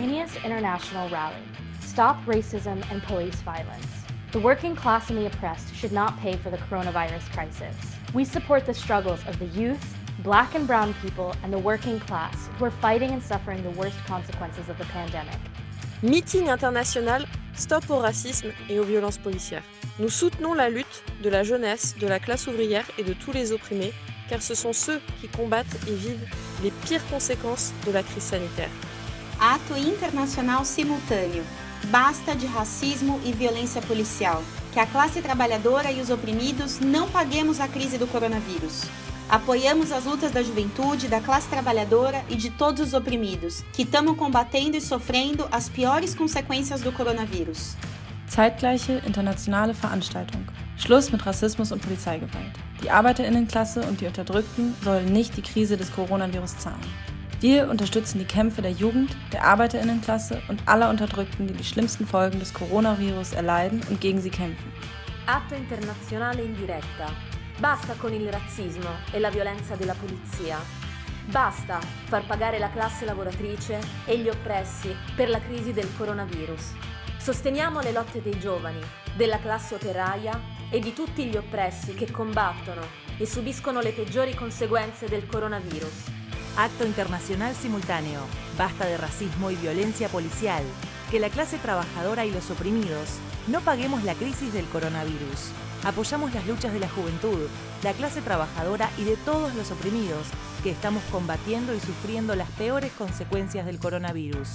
Aeneas International Rally. Stop racism and police violence. The working class and the oppressed should not pay for the coronavirus crisis. We support the struggles of the youth, black and brown people, and the working class who are fighting and suffering the worst consequences of the pandemic. Meeting international Stop au racisme et aux violences policières. Nous soutenons la lutte de la jeunesse, de la classe ouvrière et de tous les opprimés, car ce sont ceux qui combattent et vivent les pires conséquences de la crise sanitaire. Ato internacional simultâneo. Basta de racismo e violência policial. Que a classe trabalhadora e os oprimidos não paguemos a crise do coronavírus. Apoiamos as lutas da juventude, da classe trabalhadora e de todos os oprimidos, que estamos combatendo e sofrendo as piores consequências do coronavírus. Zeitgleiche internationale Veranstaltung. Schluss mit Rassismus und Polizeigewalt. Die Arbeiterinnenklasse und die Unterdrückten sollen nicht die Krise des Coronavirus zahlen. Wir unterstützen die Kämpfe der Jugend, der Arbeiterinnenklasse und aller Unterdrückten, die die schlimmsten Folgen des Coronavirus erleiden und gegen sie kämpfen. Atto internazionale in diretta. Basta con il razzismo e la violenza della polizia. Basta far pagare la classe lavoratrice e gli oppressi per la crisi del coronavirus. Sosteniamo le lotte dei giovani, della classe operaia e di tutti gli oppressi che combattono e subiscono le peggiori conseguenze del coronavirus. Acto internacional simultáneo. Basta de racismo y violencia policial. Que la clase trabajadora y los oprimidos no paguemos la crisis del coronavirus. Apoyamos las luchas de la juventud, la clase trabajadora y de todos los oprimidos que estamos combatiendo y sufriendo las peores consecuencias del coronavirus.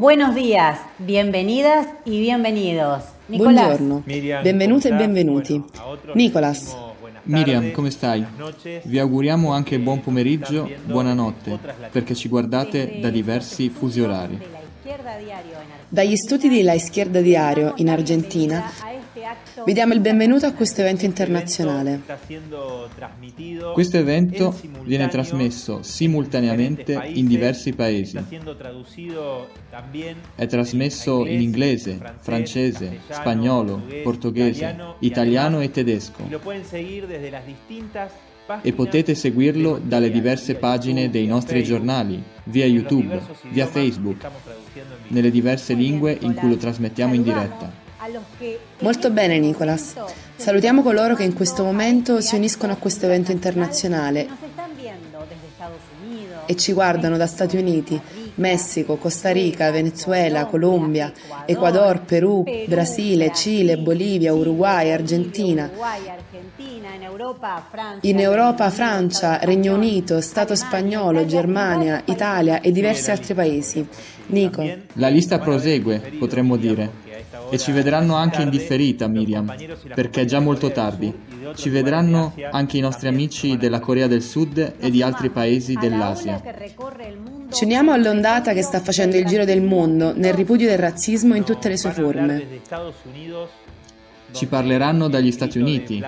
Buenos días, bienvenidas y bienvenidos. Nicolás. Buongiorno, benvenute e benvenuti. Nicolas. Miriam, come stai? Vi auguriamo anche buon pomeriggio, buonanotte, perché ci guardate da diversi fusi orari. Dagli studi di La Izquierda Diario in Argentina vi diamo il benvenuto a questo evento internazionale. Questo evento viene trasmesso simultaneamente in diversi paesi. È trasmesso in inglese, francese, spagnolo, portoghese, italiano e tedesco e potete seguirlo dalle diverse pagine dei nostri giornali, via YouTube, via Facebook, nelle diverse lingue in cui lo trasmettiamo in diretta. Molto bene Nicolas. Salutiamo coloro che in questo momento si uniscono a questo evento internazionale e ci guardano da Stati Uniti, Messico, Costa Rica, Venezuela, Colombia, Ecuador, Perù, Brasile, Cile, Bolivia, Uruguay, Argentina. In Europa, Francia, Regno Unito, Stato spagnolo, Germania, Italia e diversi altri paesi. Nico. La lista prosegue, potremmo dire. E ci vedranno anche in differita, Miriam, perché è già molto tardi. Ci vedranno anche i nostri amici della Corea del Sud e di altri paesi dell'Asia. Ci uniamo all'ondata che sta facendo il giro del mondo nel ripudio del razzismo in tutte le sue forme. Ci parleranno dagli Stati Uniti,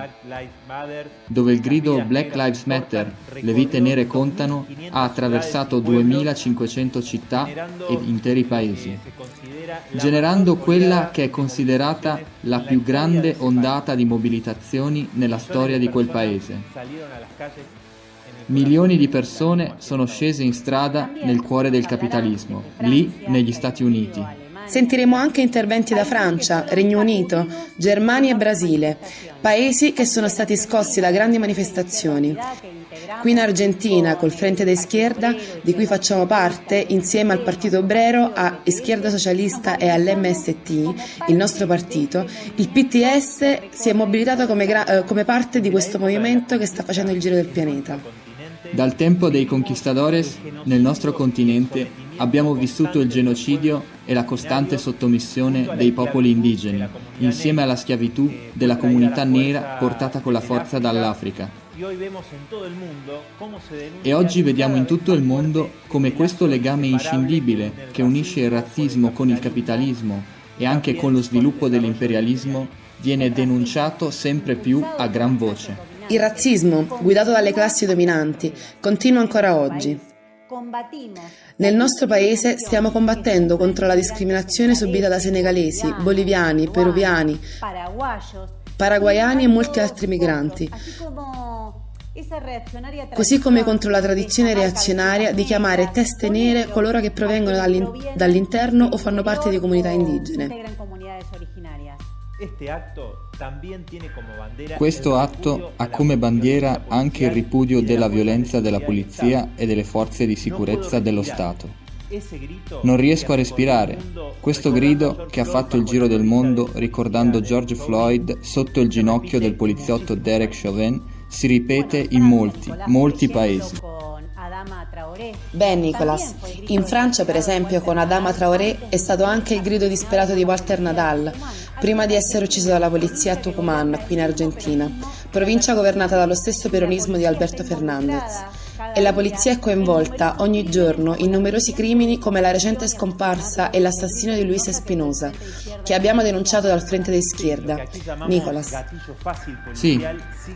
dove il grido Black Lives Matter, le vite nere contano, ha attraversato 2500 città ed interi paesi generando quella che è considerata la più grande ondata di mobilitazioni nella storia di quel paese. Milioni di persone sono scese in strada nel cuore del capitalismo, lì negli Stati Uniti. Sentiremo anche interventi da Francia, Regno Unito, Germania e Brasile, paesi che sono stati scossi da grandi manifestazioni. Qui in Argentina, col Frente de Schierda, di cui facciamo parte, insieme al Partito Obrero, a Schierda Socialista e all'MST, il nostro partito, il PTS si è mobilitato come, eh, come parte di questo movimento che sta facendo il giro del pianeta. Dal tempo dei conquistadores, nel nostro continente, abbiamo vissuto il genocidio e la costante sottomissione dei popoli indigeni, insieme alla schiavitù della comunità nera portata con la forza dall'Africa. E oggi vediamo in tutto il mondo come questo legame inscindibile che unisce il razzismo con il capitalismo e anche con lo sviluppo dell'imperialismo viene denunciato sempre più a gran voce. Il razzismo, guidato dalle classi dominanti, continua ancora oggi. Nel nostro paese stiamo combattendo contro la discriminazione subita da senegalesi, boliviani, peruviani, paraguayani e molti altri migranti, così come contro la tradizione reazionaria di chiamare teste nere coloro che provengono dall'interno o fanno parte di comunità indigene. Questo atto ha come bandiera anche il ripudio della violenza della polizia e delle forze di sicurezza dello Stato. Non riesco a respirare. Questo grido che ha fatto il giro del mondo ricordando George Floyd sotto il ginocchio del poliziotto Derek Chauvin si ripete in molti, molti paesi. Beh, Nicolas, in Francia per esempio con Adama Traoré è stato anche il grido disperato di Walter Nadal, prima di essere ucciso dalla polizia a Tucumán, qui in Argentina, provincia governata dallo stesso peronismo di Alberto Fernandez e la polizia è coinvolta ogni giorno in numerosi crimini come la recente scomparsa e l'assassinio di Luis Espinosa, che abbiamo denunciato dal Frente di Schierda. Nicolas. Sì,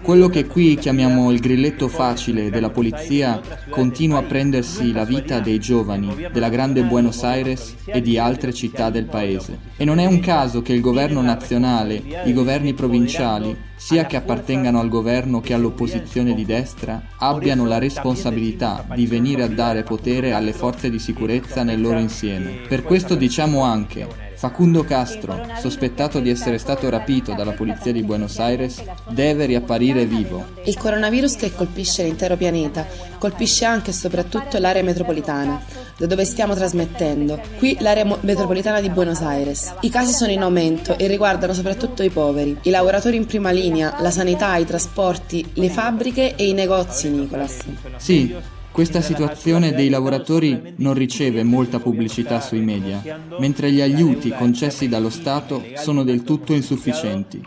quello che qui chiamiamo il grilletto facile della polizia continua a prendersi la vita dei giovani della grande Buenos Aires e di altre città del paese. E non è un caso che il governo nazionale, i governi provinciali, sia che appartengano al governo che all'opposizione di destra, abbiano la responsabilità di venire a dare potere alle forze di sicurezza nel loro insieme. Per questo diciamo anche Facundo Castro, sospettato di essere stato rapito dalla polizia di Buenos Aires, deve riapparire vivo. Il coronavirus che colpisce l'intero pianeta colpisce anche e soprattutto l'area metropolitana, da dove stiamo trasmettendo, qui l'area metropolitana di Buenos Aires. I casi sono in aumento e riguardano soprattutto i poveri, i lavoratori in prima linea, la sanità, i trasporti, le fabbriche e i negozi, Nicolas. Sì, Questa situazione dei lavoratori non riceve molta pubblicità sui media, mentre gli aiuti concessi dallo Stato sono del tutto insufficienti.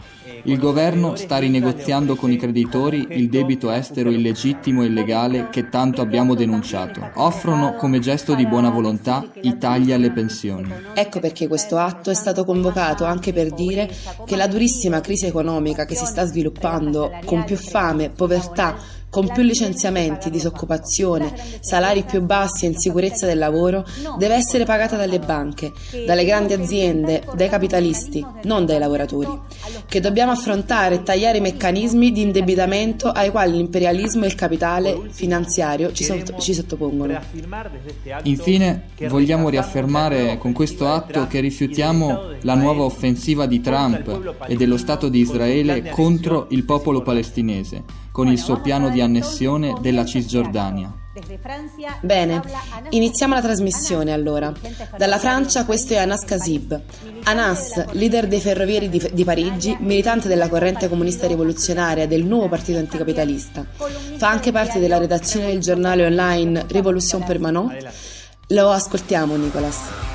Il governo sta rinegoziando con i creditori il debito estero illegittimo e illegale che tanto abbiamo denunciato. Offrono come gesto di buona volontà i tagli alle pensioni. Ecco perché questo atto è stato convocato anche per dire che la durissima crisi economica che si sta sviluppando con più fame, povertà, con più licenziamenti, disoccupazione, salari più bassi e insicurezza del lavoro, deve essere pagata dalle banche, dalle grandi aziende, dai capitalisti, non dai lavoratori, che dobbiamo affrontare e tagliare i meccanismi di indebitamento ai quali l'imperialismo e il capitale finanziario ci, sott- ci sottopongono. Infine, vogliamo riaffermare con questo atto che rifiutiamo la nuova offensiva di Trump e dello Stato di Israele contro il popolo palestinese con il suo piano di annessione della Cisgiordania. Bene, iniziamo la trasmissione allora. Dalla Francia questo è Anas Kasib. Anas, leader dei ferrovieri di, di, Parigi, militante della corrente comunista rivoluzionaria del nuovo partito anticapitalista. Fa anche parte della redazione del giornale online Révolution Permanente. Lo ascoltiamo, Nicolas.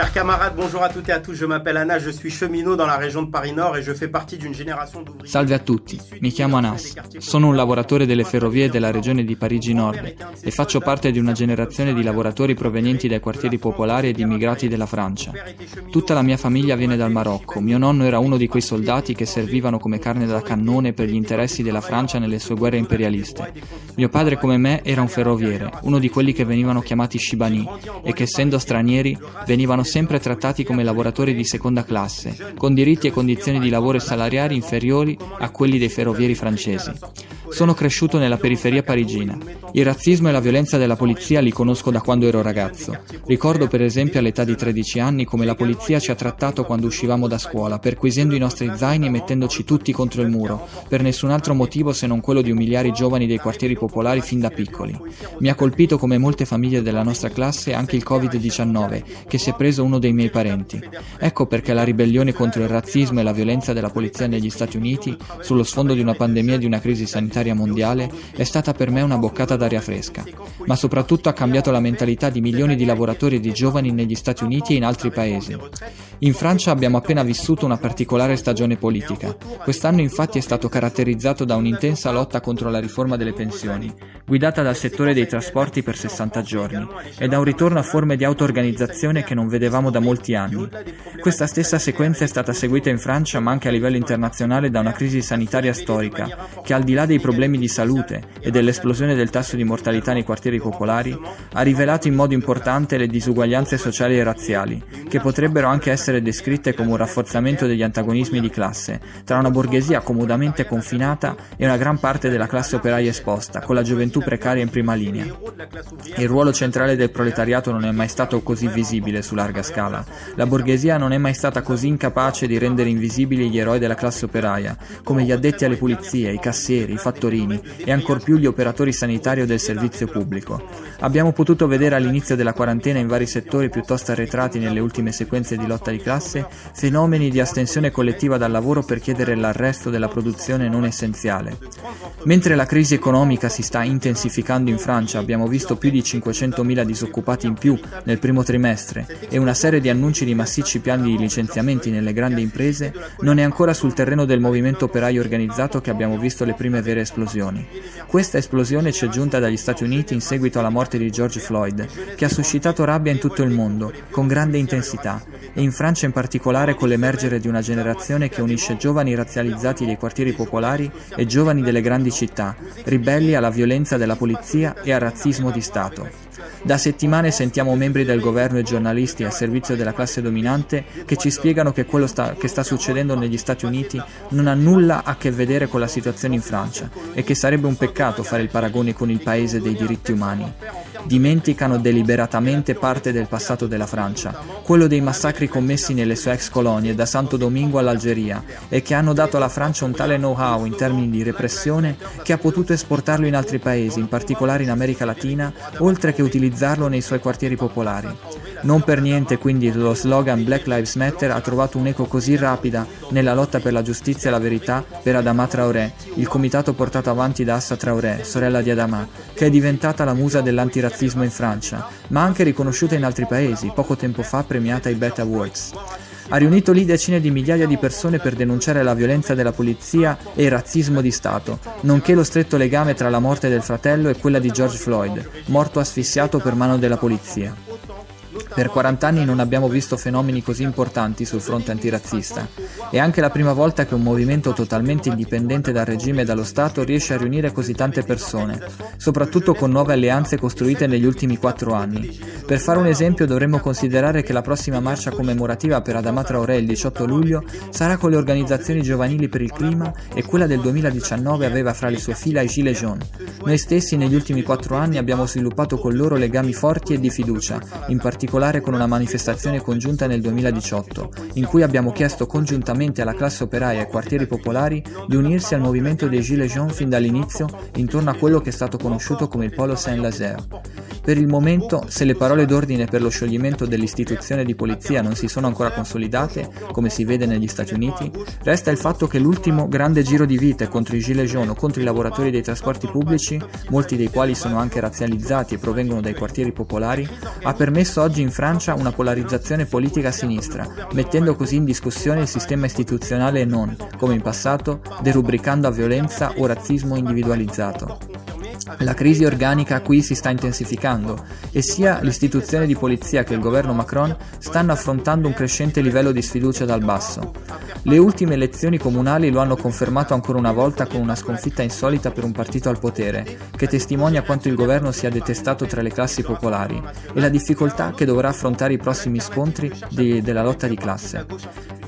Ya Chers camarades, bonjour à toutes et à tous, je m'appelle Anna, je suis cheminot dans la région de Paris Nord et je fais partie d'une génération d'ouvriers. Salve a tutti, mi chiamo Anas, sono un lavoratore delle ferrovie della regione di Parigi Nord e faccio parte di una generazione di lavoratori provenienti dai quartieri popolari ed immigrati della Francia. Tutta la mia famiglia viene dal Marocco, mio nonno era uno di quei soldati che servivano come carne da cannone per gli interessi della Francia nelle sue guerre imperialiste. Mio padre come me era un ferroviere, uno di quelli che venivano chiamati Shibani e che essendo stranieri venivano sempre trattati come lavoratori di seconda classe, con diritti e condizioni di lavoro e salariari inferiori a quelli dei ferrovieri francesi. Sono cresciuto nella periferia parigina. Il razzismo e la violenza della polizia li conosco da quando ero ragazzo. Ricordo per esempio all'età di 13 anni come la polizia ci ha trattato quando uscivamo da scuola, perquisendo i nostri zaini e mettendoci tutti contro il muro, per nessun altro motivo se non quello di umiliare i giovani dei quartieri popolari fin da piccoli. Mi ha colpito come molte famiglie della nostra classe anche il Covid-19, che si è preso uno dei miei parenti. Ecco perché la ribellione contro il razzismo e la violenza della polizia negli Stati Uniti, sullo sfondo di una pandemia e di una crisi sanitaria mondiale è stata per me una boccata d'aria fresca, ma soprattutto ha cambiato la mentalità di milioni di lavoratori e di giovani negli Stati Uniti e in altri paesi. In Francia abbiamo appena vissuto una particolare stagione politica. Quest'anno infatti è stato caratterizzato da un'intensa lotta contro la riforma delle pensioni, guidata dal settore dei trasporti per 60 giorni, e da un ritorno a forme di auto-organizzazione che non vedevamo da molti anni. Questa stessa sequenza è stata seguita in Francia ma anche a livello internazionale da una crisi sanitaria storica, che al di là dei problemi di salute e dell'esplosione del tasso di mortalità nei quartieri popolari, ha rivelato in modo importante le disuguaglianze sociali e razziali, che potrebbero anche essere descritte come un rafforzamento degli antagonismi di classe tra una borghesia comodamente confinata e una gran parte della classe operaia esposta, con la gioventù precaria in prima linea. Il ruolo centrale del proletariato non è mai stato così visibile su larga scala. La borghesia non è mai stata così incapace di rendere invisibili gli eroi della classe operaia, come gli addetti alle pulizie, i cassieri, i fattori fattorini e ancor più gli operatori sanitari o del servizio pubblico. Abbiamo potuto vedere all'inizio della quarantena in vari settori piuttosto arretrati nelle ultime sequenze di lotta di classe fenomeni di astensione collettiva dal lavoro per chiedere l'arresto della produzione non essenziale. Mentre la crisi economica si sta intensificando in Francia, abbiamo visto più di 500.000 disoccupati in più nel primo trimestre e una serie di annunci di massicci piani di licenziamenti nelle grandi imprese, non è ancora sul terreno del movimento operaio organizzato che abbiamo visto le prime vere esplosioni. Questa esplosione ci è giunta dagli Stati Uniti in seguito alla morte di George Floyd, che ha suscitato rabbia in tutto il mondo, con grande intensità, e in Francia in particolare con l'emergere di una generazione che unisce giovani razzializzati dei quartieri popolari e giovani delle grandi città, ribelli alla violenza della polizia e al razzismo di Stato. Da settimane sentiamo membri del governo e giornalisti a servizio della classe dominante che ci spiegano che quello sta, che sta succedendo negli Stati Uniti non ha nulla a che vedere con la situazione in Francia e che sarebbe un peccato fare il paragone con il paese dei diritti umani. Dimenticano deliberatamente parte del passato della Francia, quello dei massacri commessi nelle sue ex colonie da Santo Domingo all'Algeria e che hanno dato alla Francia un tale know-how in termini di repressione che ha potuto esportarlo in altri paesi, in particolare in America Latina, oltre che utilizzarlo nei suoi quartieri popolari. Non per niente quindi lo slogan Black Lives Matter ha trovato un'eco così rapida nella lotta per la giustizia e la verità per Adama Traoré, il comitato portato avanti da Assa Traoré, sorella di Adama, che è diventata la musa dell'antirazzismo in Francia, ma anche riconosciuta in altri paesi, poco tempo fa premiata ai Bet Awards. Ha riunito lì decine di migliaia di persone per denunciare la violenza della polizia e il razzismo di Stato, nonché lo stretto legame tra la morte del fratello e quella di George Floyd, morto asfissiato per mano della polizia. Per 40 anni non abbiamo visto fenomeni così importanti sul fronte antirazzista. È anche la prima volta che un movimento totalmente indipendente dal regime e dallo Stato riesce a riunire così tante persone, soprattutto con nuove alleanze costruite negli ultimi quattro anni. Per fare un esempio dovremmo considerare che la prossima marcia commemorativa per Adama Traoré il 18 luglio sarà con le organizzazioni giovanili per il clima e quella del 2019 aveva fra le sue fila i Gilets jaunes. Noi stessi negli ultimi quattro anni abbiamo sviluppato con loro legami forti e di fiducia, in particolare particolare con una manifestazione congiunta nel 2018, in cui abbiamo chiesto congiuntamente alla classe operaia e quartieri popolari di unirsi al movimento dei Gilets jaunes fin dall'inizio intorno a quello che è stato conosciuto come il Polo Saint-Lazaire. Per il momento, se le parole d'ordine per lo scioglimento dell'istituzione di polizia non si sono ancora consolidate, come si vede negli Stati Uniti, resta il fatto che l'ultimo grande giro di vite contro i Gilets jaunes o contro i lavoratori dei trasporti pubblici, molti dei quali sono anche razzializzati e provengono dai quartieri popolari, ha permesso oggi in Francia una polarizzazione politica a sinistra, mettendo così in discussione il sistema istituzionale e non, come in passato, derubricando a violenza o razzismo individualizzato. La crisi organica qui si sta intensificando e sia l'istituzione di polizia che il governo Macron stanno affrontando un crescente livello di sfiducia dal basso. Le ultime elezioni comunali lo hanno confermato ancora una volta con una sconfitta insolita per un partito al potere, che testimonia quanto il governo sia detestato tra le classi popolari e la difficoltà che dovrà affrontare i prossimi scontri di, della lotta di classe.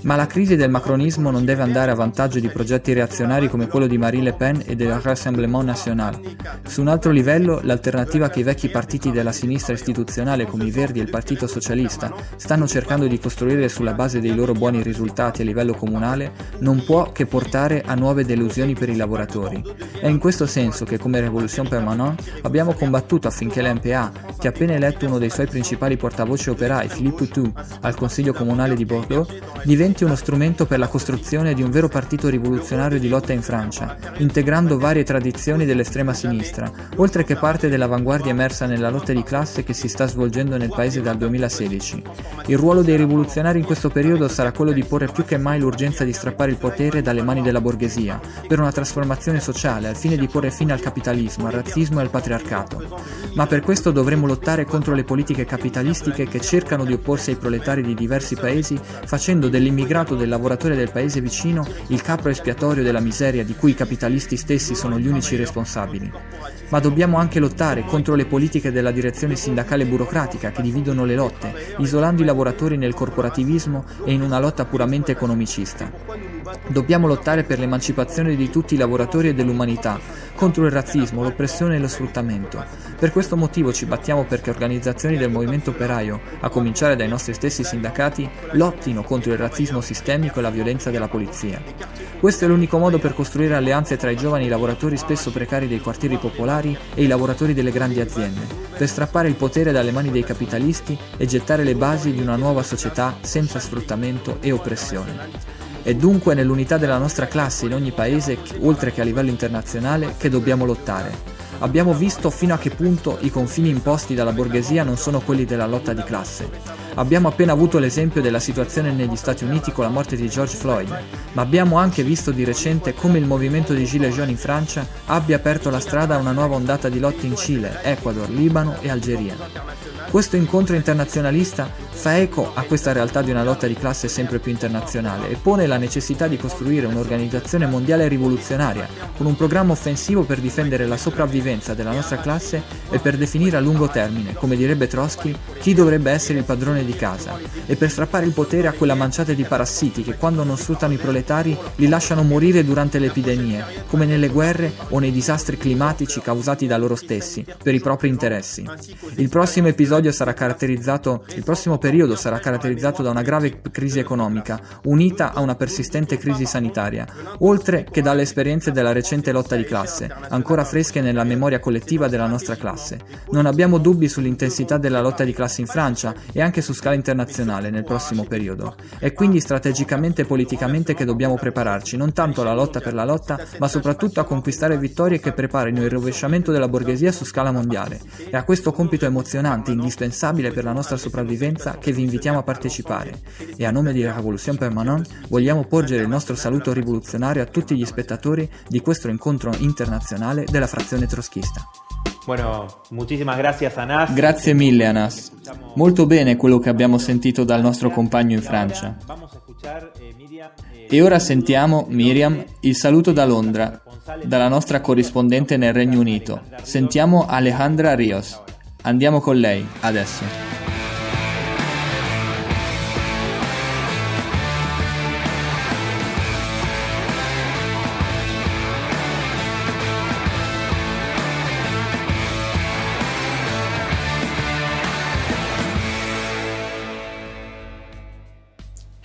Ma la crisi del macronismo non deve andare a vantaggio di progetti reazionari come quello di Marie Le Pen e del Rassemblement National. Su un altro livello, l'alternativa che i vecchi partiti della sinistra istituzionale come i Verdi e il Partito Socialista stanno cercando di costruire sulla base dei loro buoni risultati a livello comunale non può che portare a nuove delusioni per i lavoratori. È in questo senso che come Revolution Permanente abbiamo combattuto affinché l'MPA, che ha appena eletto uno dei suoi principali portavoce operai, Philippe Poutou, al Consiglio Comunale di Bordeaux, diventi uno strumento per la costruzione di un vero partito rivoluzionario di lotta in Francia, integrando varie tradizioni dell'estrema sinistra, oltre che parte dell'avanguardia emersa nella lotta di classe che si sta svolgendo nel paese dal 2016. Il ruolo dei rivoluzionari in questo periodo sarà quello di porre più che mai l'urgenza di strappare il potere dalle mani della borghesia, per una trasformazione sociale al fine di porre fine al capitalismo, al razzismo e al patriarcato. Ma per questo dovremo lottare contro le politiche capitalistiche che cercano di opporsi ai proletari di diversi paesi, facendo dell'immigrato del lavoratore del paese vicino il capro espiatorio della miseria di cui i capitalisti stessi sono gli unici responsabili ma dobbiamo anche lottare contro le politiche della direzione sindacale burocratica che dividono le lotte, isolando i lavoratori nel corporativismo e in una lotta puramente economicista. Dobbiamo lottare per l'emancipazione di tutti i lavoratori e dell'umanità, contro il razzismo, l'oppressione e lo sfruttamento. Per questo motivo ci battiamo perché organizzazioni del movimento operaio, a cominciare dai nostri stessi sindacati, lottino contro il razzismo sistemico e la violenza della polizia. Questo è l'unico modo per costruire alleanze tra i giovani lavoratori spesso precari dei quartieri popolari e i lavoratori delle grandi aziende, per strappare il potere dalle mani dei capitalisti e gettare le basi di una nuova società senza sfruttamento e oppressione. È dunque nell'unità della nostra classe in ogni paese, oltre che a livello internazionale, che dobbiamo lottare. Abbiamo visto fino a che punto i confini imposti dalla borghesia non sono quelli della lotta di classe. Abbiamo appena avuto l'esempio della situazione negli Stati Uniti con la morte di George Floyd, ma abbiamo anche visto di recente come il movimento di Gilets jaunes in Francia abbia aperto la strada a una nuova ondata di lotte in Cile, Ecuador, Libano e Algeria. Questo incontro internazionalista fa eco a questa realtà di una lotta di classe sempre più internazionale e pone la necessità di costruire un'organizzazione mondiale rivoluzionaria, con un programma offensivo per difendere la sopravvivenza della nostra classe e per definire a lungo termine, come direbbe Trotsky, chi dovrebbe essere il padrone di casa, e per strappare il potere a quella manciata di parassiti che quando non sfruttano i proletari li lasciano morire durante le epidemie, come nelle guerre o nei disastri climatici causati da loro stessi, per i propri interessi. Il prossimo episodio sarà caratterizzato, il prossimo periodo sarà caratterizzato da una grave crisi economica, unita a una persistente crisi sanitaria, oltre che dalle esperienze della recente lotta di classe, ancora fresche nella memoria collettiva della nostra classe. Non abbiamo dubbi sull'intensità della lotta di classe in Francia e anche su scala internazionale nel prossimo periodo. È quindi strategicamente e politicamente che dobbiamo prepararci, non tanto alla lotta per la lotta, ma soprattutto a conquistare vittorie che preparino il rovesciamento della borghesia su scala mondiale. È a questo compito emozionante, indispensabile per la nostra sopravvivenza, che vi invitiamo a partecipare. E a nome di Revolution Permanente vogliamo porgere il nostro saluto rivoluzionario a tutti gli spettatori di questo incontro internazionale della frazione troschista. Bueno, muchísimas gracias Anas. Grazie mille Anas. Molto bene quello che abbiamo sentito dal nostro compagno in Francia. E ora sentiamo, Miriam, il saluto da Londra, dalla nostra corrispondente nel Regno Unito. Sentiamo Alejandra Rios. Andiamo con lei, adesso.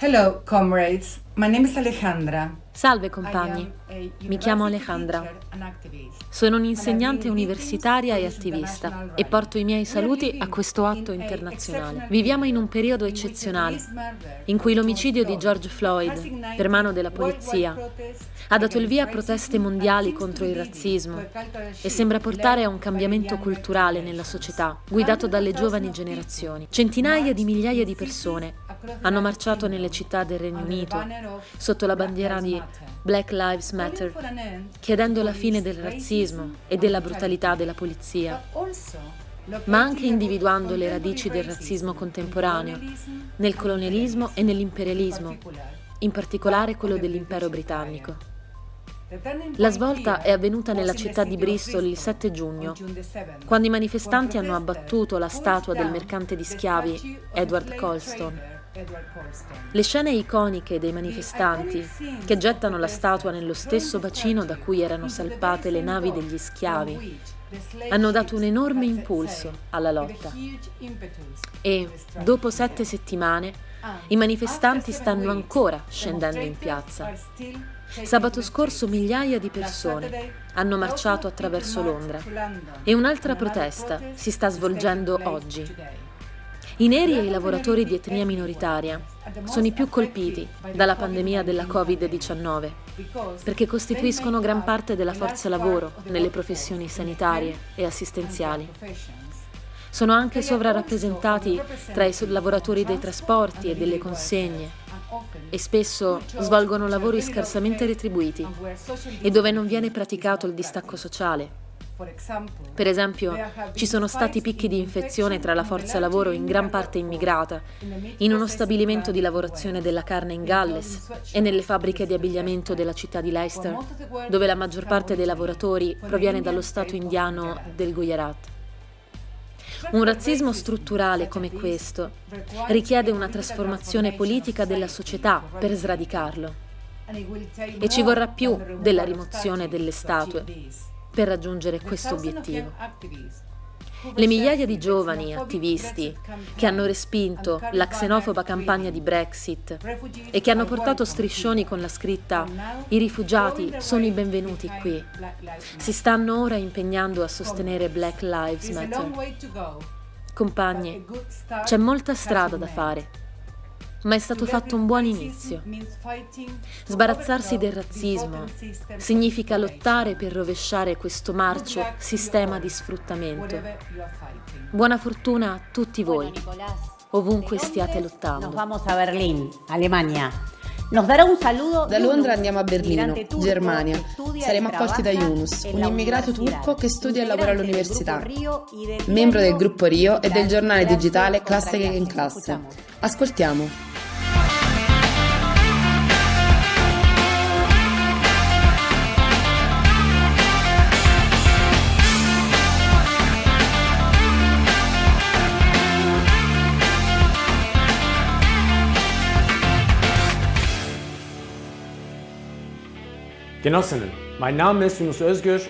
Hello, comrades. My name is Alejandra. Salve compagni, mi chiamo Alejandra. Sono un'insegnante universitaria e attivista e porto i miei saluti a questo atto internazionale. Viviamo in un periodo eccezionale in cui l'omicidio di George Floyd per mano della polizia ha dato il via a proteste mondiali contro il razzismo e sembra portare a un cambiamento culturale nella società, guidato dalle giovani generazioni. Centinaia di migliaia di persone hanno marciato nelle città del Regno Unito sotto la bandiera di Black Lives Matter, chiedendo la fine del razzismo e della brutalità. della polizia, ma anche individuando le radici del razzismo contemporaneo nel colonialismo e nell'imperialismo, in particolare quello dell'impero britannico. La svolta è avvenuta nella città di Bristol il 7 giugno, quando i manifestanti hanno abbattuto la statua del mercante di schiavi Edward Colston. Le scene iconiche dei manifestanti che gettano la statua nello stesso bacino da cui erano salpate le navi degli schiavi hanno dato un enorme impulso alla lotta. E, dopo sette settimane, i manifestanti stanno ancora scendendo in piazza. Sabato scorso migliaia di persone hanno marciato attraverso Londra e un'altra protesta si sta svolgendo oggi. I neri e i lavoratori di etnia minoritaria sono i più colpiti dalla pandemia della Covid-19 perché costituiscono gran parte della forza lavoro nelle professioni sanitarie e assistenziali. Sono anche sovrarappresentati tra i lavoratori dei trasporti e delle consegne e spesso svolgono lavori scarsamente retribuiti e dove non viene praticato il distacco sociale per esempio, ci sono stati picchi di infezione tra la forza lavoro in gran parte immigrata, in uno stabilimento di lavorazione della carne in Galles e nelle fabbriche di abbigliamento della città di Leicester, dove la maggior parte dei lavoratori proviene dallo stato indiano del Gujarat. Un razzismo strutturale come questo richiede una trasformazione politica della società per sradicarlo. E ci vorrà più della rimozione delle statue per raggiungere questo obiettivo. Le migliaia di giovani attivisti che hanno respinto la xenofoba campagna di Brexit e che hanno portato striscioni con la scritta I rifugiati sono i benvenuti qui, si stanno ora impegnando a sostenere Black Lives Matter. Compagni, c'è molta strada da fare ma è stato fatto un buon inizio. Sbarazzarsi del razzismo significa lottare per rovesciare questo marcio sistema di sfruttamento. Buona fortuna a tutti voi, ovunque stiate lottando. Vamos a Berlín, Alemania. Da Londra andiamo a Berlino, Germania. Saremo accolti da Yunus, un immigrato turco che studia e lavora all'università, membro del gruppo Rio e del giornale digitale Classe in Classe. Ascoltiamo.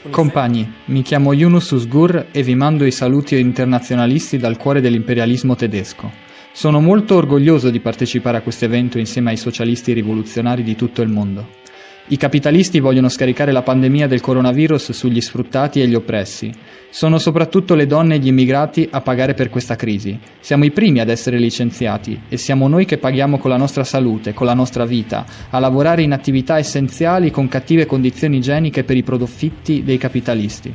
Compagni, mi chiamo Yunus Usgur e vi mando i saluti internazionalisti dal cuore dell'imperialismo tedesco. Sono molto orgoglioso di partecipare a questo evento insieme ai socialisti rivoluzionari di tutto il mondo. I capitalisti vogliono scaricare la pandemia del coronavirus sugli sfruttati e gli oppressi. Sono soprattutto le donne e gli immigrati a pagare per questa crisi. Siamo i primi ad essere licenziati e siamo noi che paghiamo con la nostra salute, con la nostra vita, a lavorare in attività essenziali con cattive condizioni igieniche per i profitti dei capitalisti.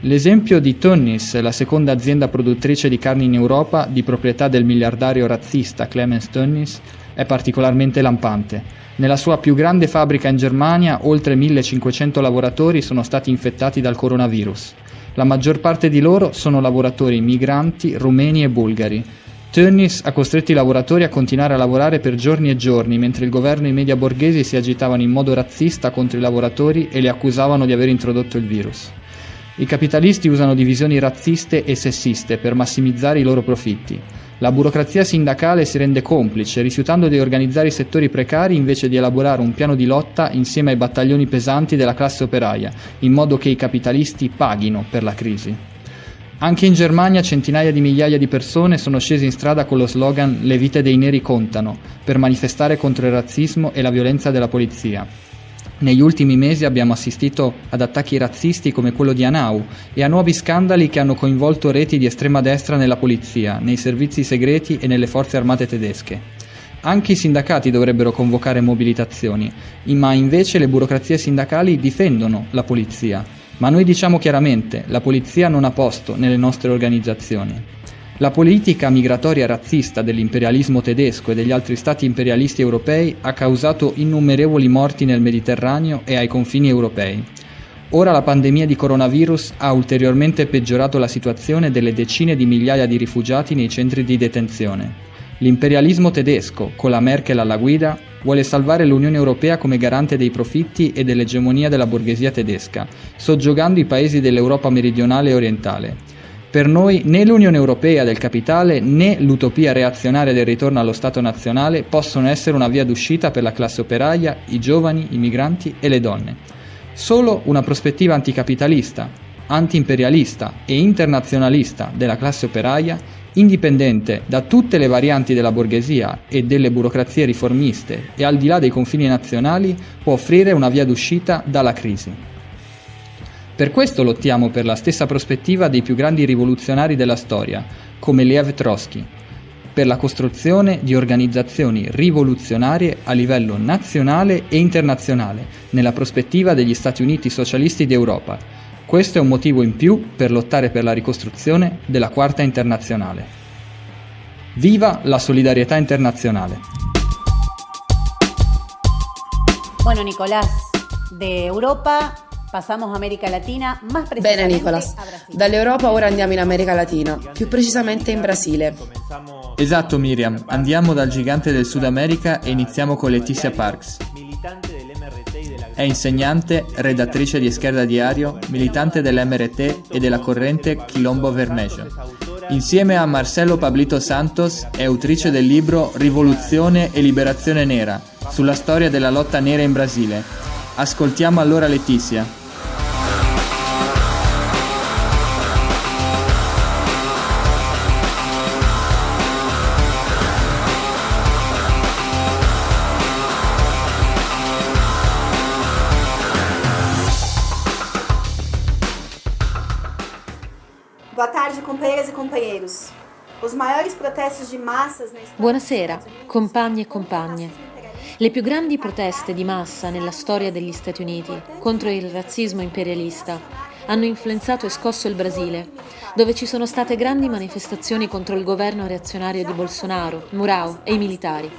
L'esempio di Tönnies, la seconda azienda produttrice di carni in Europa, di proprietà del miliardario razzista Clemens Tönnies, è particolarmente lampante. Nella sua più grande fabbrica in Germania, oltre 1500 lavoratori sono stati infettati dal coronavirus. La maggior parte di loro sono lavoratori migranti, rumeni e bulgari. Tönnies ha costretto i lavoratori a continuare a lavorare per giorni e giorni, mentre il governo e i media borghesi si agitavano in modo razzista contro i lavoratori e li accusavano di aver introdotto il virus. I capitalisti usano divisioni razziste e sessiste per massimizzare i loro profitti. La burocrazia sindacale si rende complice, rifiutando di organizzare i settori precari invece di elaborare un piano di lotta insieme ai battaglioni pesanti della classe operaia, in modo che i capitalisti paghino per la crisi. Anche in Germania centinaia di migliaia di persone sono scese in strada con lo slogan Le vite dei neri contano, per manifestare contro il razzismo e la violenza della polizia. Negli ultimi mesi abbiamo assistito ad attacchi razzisti come quello di Anau e a nuovi scandali che hanno coinvolto reti di estrema destra nella polizia, nei servizi segreti e nelle forze armate tedesche. Anche i sindacati dovrebbero convocare mobilitazioni, ma invece le burocrazie sindacali difendono la polizia. Ma noi diciamo chiaramente, la polizia non ha posto nelle nostre organizzazioni. La politica migratoria razzista dell'imperialismo tedesco e degli altri stati imperialisti europei ha causato innumerevoli morti nel Mediterraneo e ai confini europei. Ora la pandemia di coronavirus ha ulteriormente peggiorato la situazione delle decine di migliaia di rifugiati nei centri di detenzione. L'imperialismo tedesco, con la Merkel alla guida, vuole salvare l'Unione Europea come garante dei profitti e dell'egemonia della borghesia tedesca, soggiogando i paesi dell'Europa meridionale e orientale per noi né l'Unione Europea del capitale né l'utopia reazionaria del ritorno allo Stato nazionale possono essere una via d'uscita per la classe operaia, i giovani, i migranti e le donne. Solo una prospettiva anticapitalista, antiimperialista e internazionalista della classe operaia, indipendente da tutte le varianti della borghesia e delle burocrazie riformiste e al di là dei confini nazionali, può offrire una via d'uscita dalla crisi. Per questo lottiamo per la stessa prospettiva dei più grandi rivoluzionari della storia, come Lev Trotsky, per la costruzione di organizzazioni rivoluzionarie a livello nazionale e internazionale, nella prospettiva degli Stati Uniti socialisti d'Europa. Questo è un motivo in più per lottare per la ricostruzione della Quarta Internazionale. Viva la solidarietà internazionale! Bueno, Nicolás, de Europa Passiamo America Latina, más Bene Nicolas, dall'Europa ora andiamo in America Latina, più precisamente in Brasile. Esatto Miriam, andiamo dal gigante del Sud America e iniziamo con Letizia Parks. È insegnante, redattrice di Esquerda Diario, militante dell'MRT e della corrente Quilombo Vermelho. Insieme a Marcelo Pablito Santos è autrice del libro Rivoluzione e Liberazione Nera, sulla storia della lotta nera in Brasile. Ascoltiamo allora Letizia. Buonasera, compagni e compagne. Le più grandi proteste di massa nella storia degli Stati Uniti contro il razzismo imperialista hanno influenzato e scosso il Brasile, dove ci sono state grandi manifestazioni contro il governo reazionario di Bolsonaro, Murao e i militari.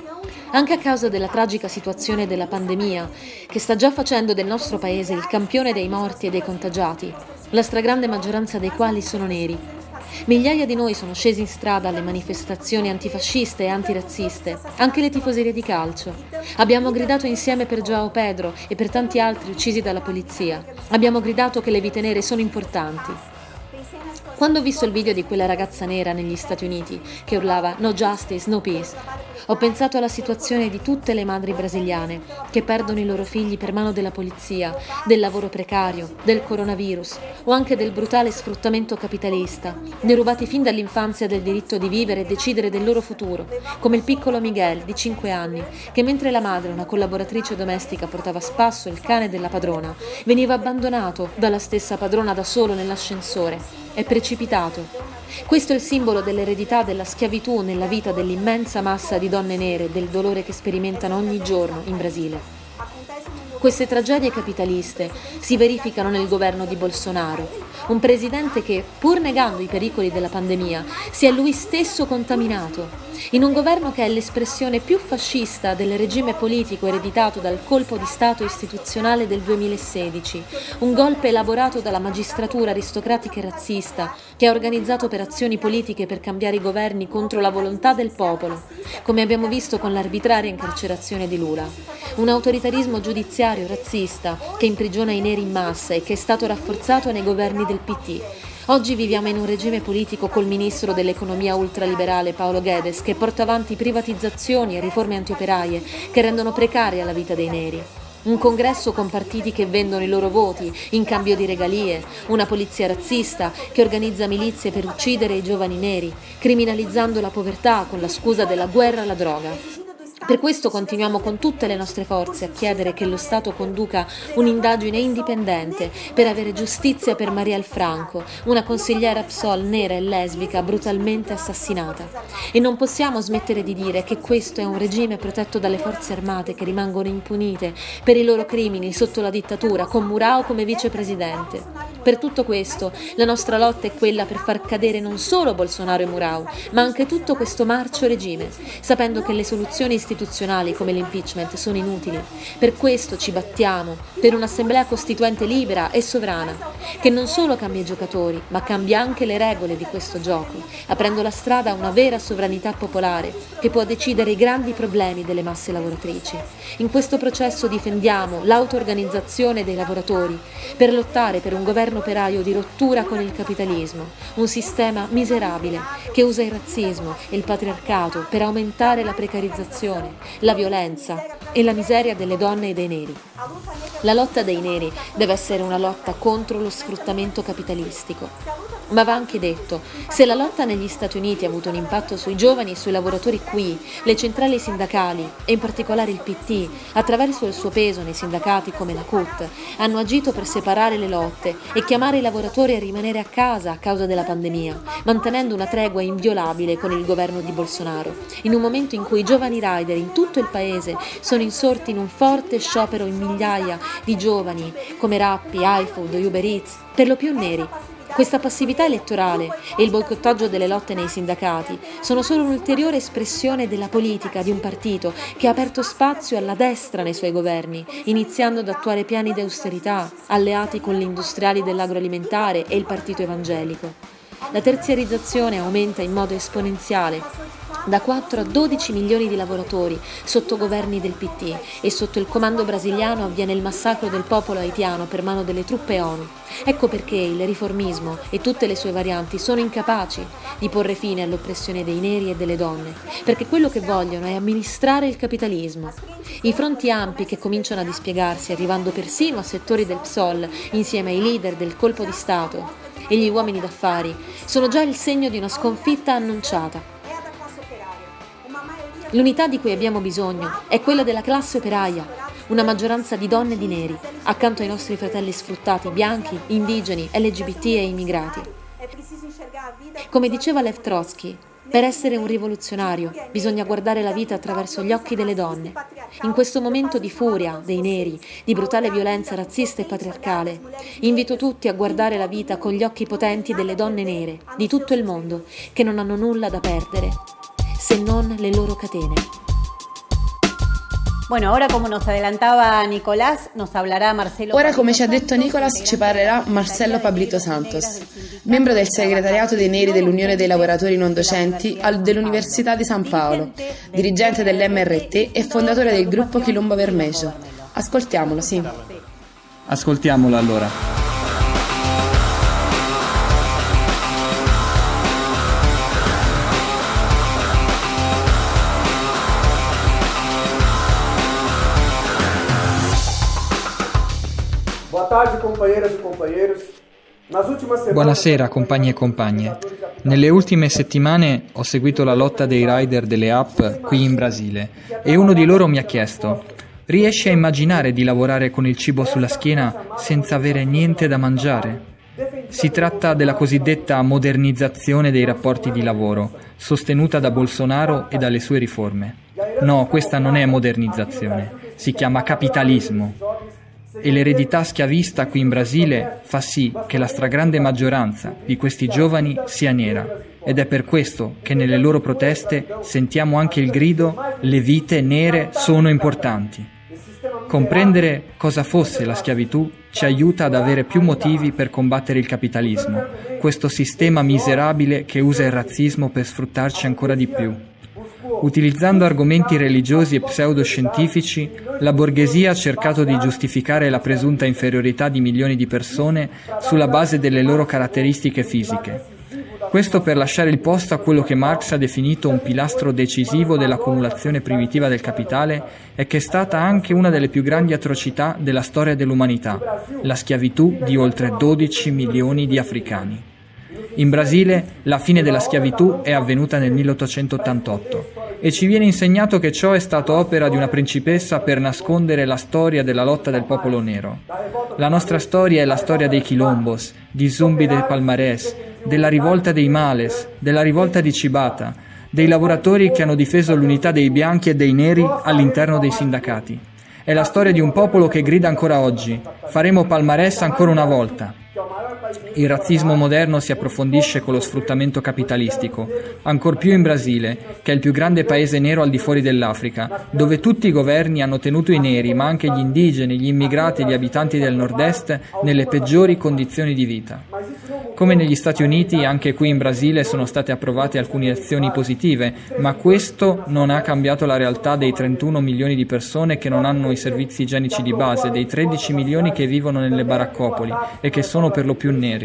anche a causa della tragica situazione della pandemia, che sta già facendo del nostro paese il campione dei morti e dei contagiati, la stragrande maggioranza dei quali sono neri. Migliaia di noi sono scesi in strada alle manifestazioni antifasciste e antirazziste, anche le tifoserie di calcio. Abbiamo gridato insieme per Joao Pedro e per tanti altri uccisi dalla polizia. Abbiamo gridato che le vite nere sono importanti. Quando ho visto il video di quella ragazza nera negli Stati Uniti che urlava No justice, no peace, ho pensato alla situazione di tutte le madri brasiliane che perdono i loro figli per mano della polizia, del lavoro precario, del coronavirus o anche del brutale sfruttamento capitalista, derubati fin dall'infanzia del diritto di vivere e decidere del loro futuro, come il piccolo Miguel di 5 anni, che mentre la madre, una collaboratrice domestica, portava a spasso il cane della padrona, veniva abbandonato dalla stessa padrona da solo nell'ascensore è precipitato. Questo è il simbolo dell'eredità della schiavitù nella vita dell'immensa massa di donne nere, del dolore che sperimentano ogni giorno in Brasile. Queste tragedie capitaliste si verificano nel governo di Bolsonaro, un presidente che, pur negando i pericoli della pandemia, si è lui stesso contaminato, in un governo che è l'espressione più fascista del regime politico ereditato dal colpo di Stato istituzionale del 2016, un golpe elaborato dalla magistratura aristocratica e razzista che ha organizzato operazioni politiche per cambiare i governi contro la volontà del popolo, come abbiamo visto con l'arbitraria incarcerazione di Lula, un autoritarismo giudiziario autoritario, razzista, che imprigiona i neri in massa e che è stato rafforzato nei governi del PT. Oggi viviamo in un regime politico col ministro dell'economia ultraliberale Paolo Guedes che porta avanti privatizzazioni e riforme antioperaie che rendono precaria la vita dei neri. Un congresso con partiti che vendono i loro voti in cambio di regalie, una polizia razzista che organizza milizie per uccidere i giovani neri, criminalizzando la povertà con la scusa della guerra alla droga. Per questo continuiamo con tutte le nostre forze a chiedere che lo Stato conduca un'indagine indipendente per avere giustizia per Maria Franco, una consigliera PSOL nera e lesbica brutalmente assassinata. E non possiamo smettere di dire che questo è un regime protetto dalle forze armate che rimangono impunite per i loro crimini sotto la dittatura, con Murao come vicepresidente. Per tutto questo, la nostra lotta è quella per far cadere non solo Bolsonaro e Murao, ma anche tutto questo marcio regime, sapendo che le soluzioni istituzionali istituzionali come l'impeachment sono inutili. Per questo ci battiamo per un'assemblea costituente libera e sovrana, che non solo cambia i giocatori, ma cambia anche le regole di questo gioco, aprendo la strada a una vera sovranità popolare che può decidere i grandi problemi delle masse lavoratrici. In questo processo difendiamo l'auto-organizzazione dei lavoratori per lottare per un governo operaio di rottura con il capitalismo, un sistema miserabile che usa il razzismo e il patriarcato per aumentare la precarizzazione l'oppressione, la violenza e la miseria delle donne e dei neri. La lotta dei neri deve essere una lotta contro lo sfruttamento capitalistico. Ma va anche detto, se la lotta negli Stati Uniti ha avuto un impatto sui giovani e sui lavoratori qui, le centrali sindacali, e in particolare il PT, attraverso il suo peso nei sindacati come la CUT, hanno agito per separare le lotte e chiamare i lavoratori a rimanere a casa a causa della pandemia, mantenendo una tregua inviolabile con il governo di Bolsonaro, in un momento in cui i giovani rider in tutto il paese sono insorti in un forte sciopero in migliaia di giovani come Rappi, iFood, Uber Eats, per lo più neri, questa passività elettorale e il boicottaggio delle lotte nei sindacati sono solo un'ulteriore espressione della politica di un partito che ha aperto spazio alla destra nei suoi governi, iniziando ad attuare piani di austerità, alleati con gli industriali dell'agroalimentare e il partito evangelico. La terziarizzazione aumenta in modo esponenziale da 4 a 12 milioni di lavoratori sotto governi del PT e sotto il comando brasiliano avviene il massacro del popolo haitiano per mano delle truppe ONU. Ecco perché il riformismo e tutte le sue varianti sono incapaci di porre fine all'oppressione dei neri e delle donne, perché quello che vogliono è amministrare il capitalismo. I fronti ampi che cominciano a dispiegarsi, arrivando persino a settori del PSOL, insieme ai leader del colpo di Stato e gli uomini d'affari, sono già il segno di una sconfitta annunciata. L'unità di cui abbiamo bisogno è quella della classe operaia, una maggioranza di donne e di neri, accanto ai nostri fratelli sfruttati bianchi, indigeni, LGBT e immigrati. Come diceva Lev Trotsky, per essere un rivoluzionario bisogna guardare la vita attraverso gli occhi delle donne. In questo momento di furia dei neri, di brutale violenza razzista e patriarcale, invito tutti a guardare la vita con gli occhi potenti delle donne nere di tutto il mondo che non hanno nulla da perdere se non le loro catene. Ora, come ci ha detto Nicolas, ci parlerà Marcello Pablito Santos, membro del segretariato dei Neri dell'Unione dei Lavoratori Non Docenti dell'Università di San Paolo, dirigente dell'MRT e fondatore del gruppo Quilombo Vermejo. Ascoltiamolo, sì. Ascoltiamolo allora. Buonasera compagni e compagne. Nelle ultime settimane ho seguito la lotta dei rider delle app qui in Brasile e uno di loro mi ha chiesto Riesci a immaginare di lavorare con il cibo sulla schiena senza avere niente da mangiare? Si tratta della cosiddetta modernizzazione dei rapporti di lavoro, sostenuta da Bolsonaro e dalle sue riforme. No, questa non è modernizzazione, si chiama capitalismo e l'eredità schiavista qui in Brasile fa sì che la stragrande maggioranza di questi giovani sia nera ed è per questo che nelle loro proteste sentiamo anche il grido le vite nere sono importanti. Comprendere cosa fosse la schiavitù ci aiuta ad avere più motivi per combattere il capitalismo, questo sistema miserabile che usa il razzismo per sfruttarci ancora di più. Utilizzando argomenti religiosi e pseudoscientifici, la borghesia ha cercato di giustificare la presunta inferiorità di milioni di persone sulla base delle loro caratteristiche fisiche. Questo per lasciare il posto a quello che Marx ha definito un pilastro decisivo dell'accumulazione primitiva del capitale e che è stata anche una delle più grandi atrocità della storia dell'umanità, la schiavitù di oltre 12 milioni di africani. In Brasile la fine della schiavitù è avvenuta nel 1888 e ci viene insegnato che ciò è stato opera di una principessa per nascondere la storia della lotta del popolo nero. La nostra storia è la storia dei quilombos, di Zumbi de Palmarés, della rivolta dei Males, della rivolta di Cibata, dei lavoratori che hanno difeso l'unità dei bianchi e dei neri all'interno dei sindacati. È la storia di un popolo che grida ancora oggi. Faremo palmarès ancora una volta. Il razzismo moderno si approfondisce con lo sfruttamento capitalistico, ancor più in Brasile, che è il più grande paese nero al di fuori dell'Africa, dove tutti i governi hanno tenuto i neri, ma anche gli indigeni, gli immigrati e gli abitanti del nord-est nelle peggiori condizioni di vita. Come negli Stati Uniti, anche qui in Brasile sono state approvate alcune azioni positive, ma questo non ha cambiato la realtà dei 31 milioni di persone che non hanno i servizi igienici di base, dei 13 milioni che vivono nelle baraccopoli e che sono per lo più neri.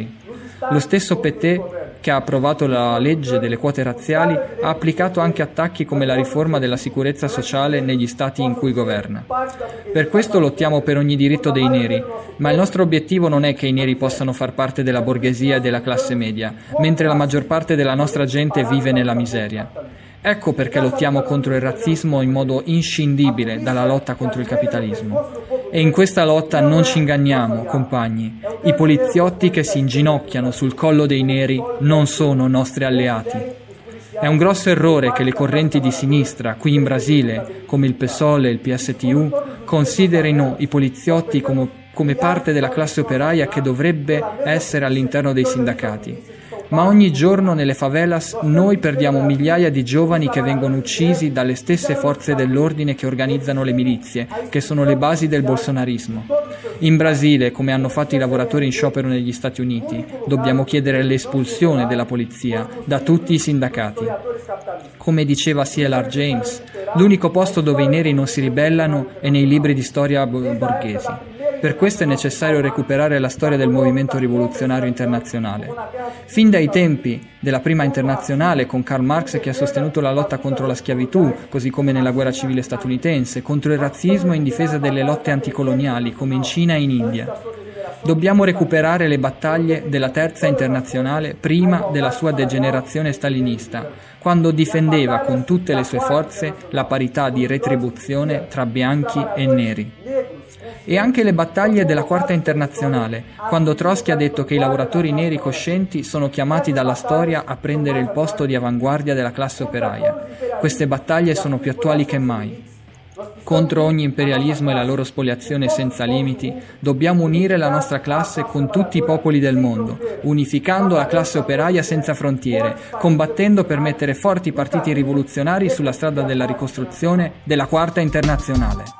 Lo stesso PT, che ha approvato la legge delle quote razziali, ha applicato anche attacchi come la riforma della sicurezza sociale negli stati in cui governa. Per questo lottiamo per ogni diritto dei neri, ma il nostro obiettivo non è che i neri possano far parte della borghesia e della classe media, mentre la maggior parte della nostra gente vive nella miseria. Ecco perché lottiamo contro il razzismo in modo inscindibile dalla lotta contro il capitalismo. E in questa lotta non ci inganniamo, compagni. I poliziotti che si inginocchiano sul collo dei neri non sono nostri alleati. È un grosso errore che le correnti di sinistra, qui in Brasile, come il PSOL e il PSTU, considerino i poliziotti come, come parte della classe operaia che dovrebbe essere all'interno dei sindacati ma ogni giorno nelle favelas noi perdiamo migliaia di giovani che vengono uccisi dalle stesse forze dell'ordine che organizzano le milizie, che sono le basi del bolsonarismo. In Brasile, come hanno fatto i lavoratori in sciopero negli Stati Uniti, dobbiamo chiedere l'espulsione della polizia da tutti i sindacati. Come diceva C.L.R. James, l'unico posto dove i neri non si ribellano è nei libri di storia borghesi. Per questo è necessario recuperare la storia del movimento rivoluzionario internazionale. Fin dai tempi della prima internazionale, con Karl Marx che ha sostenuto la lotta contro la schiavitù, così come nella guerra civile statunitense, contro il razzismo in difesa delle lotte anticoloniali, come in Cina e in India. Dobbiamo recuperare le battaglie della terza internazionale prima della sua degenerazione stalinista, quando difendeva con tutte le sue forze la parità di retribuzione tra bianchi e neri e anche le battaglie della Quarta Internazionale, quando Trotsky ha detto che i lavoratori neri coscienti sono chiamati dalla storia a prendere il posto di avanguardia della classe operaia. Queste battaglie sono più attuali che mai. Contro ogni imperialismo e la loro spoliazione senza limiti, dobbiamo unire la nostra classe con tutti i popoli del mondo, unificando la classe operaia senza frontiere, combattendo per mettere forti partiti rivoluzionari sulla strada della ricostruzione della Quarta Internazionale.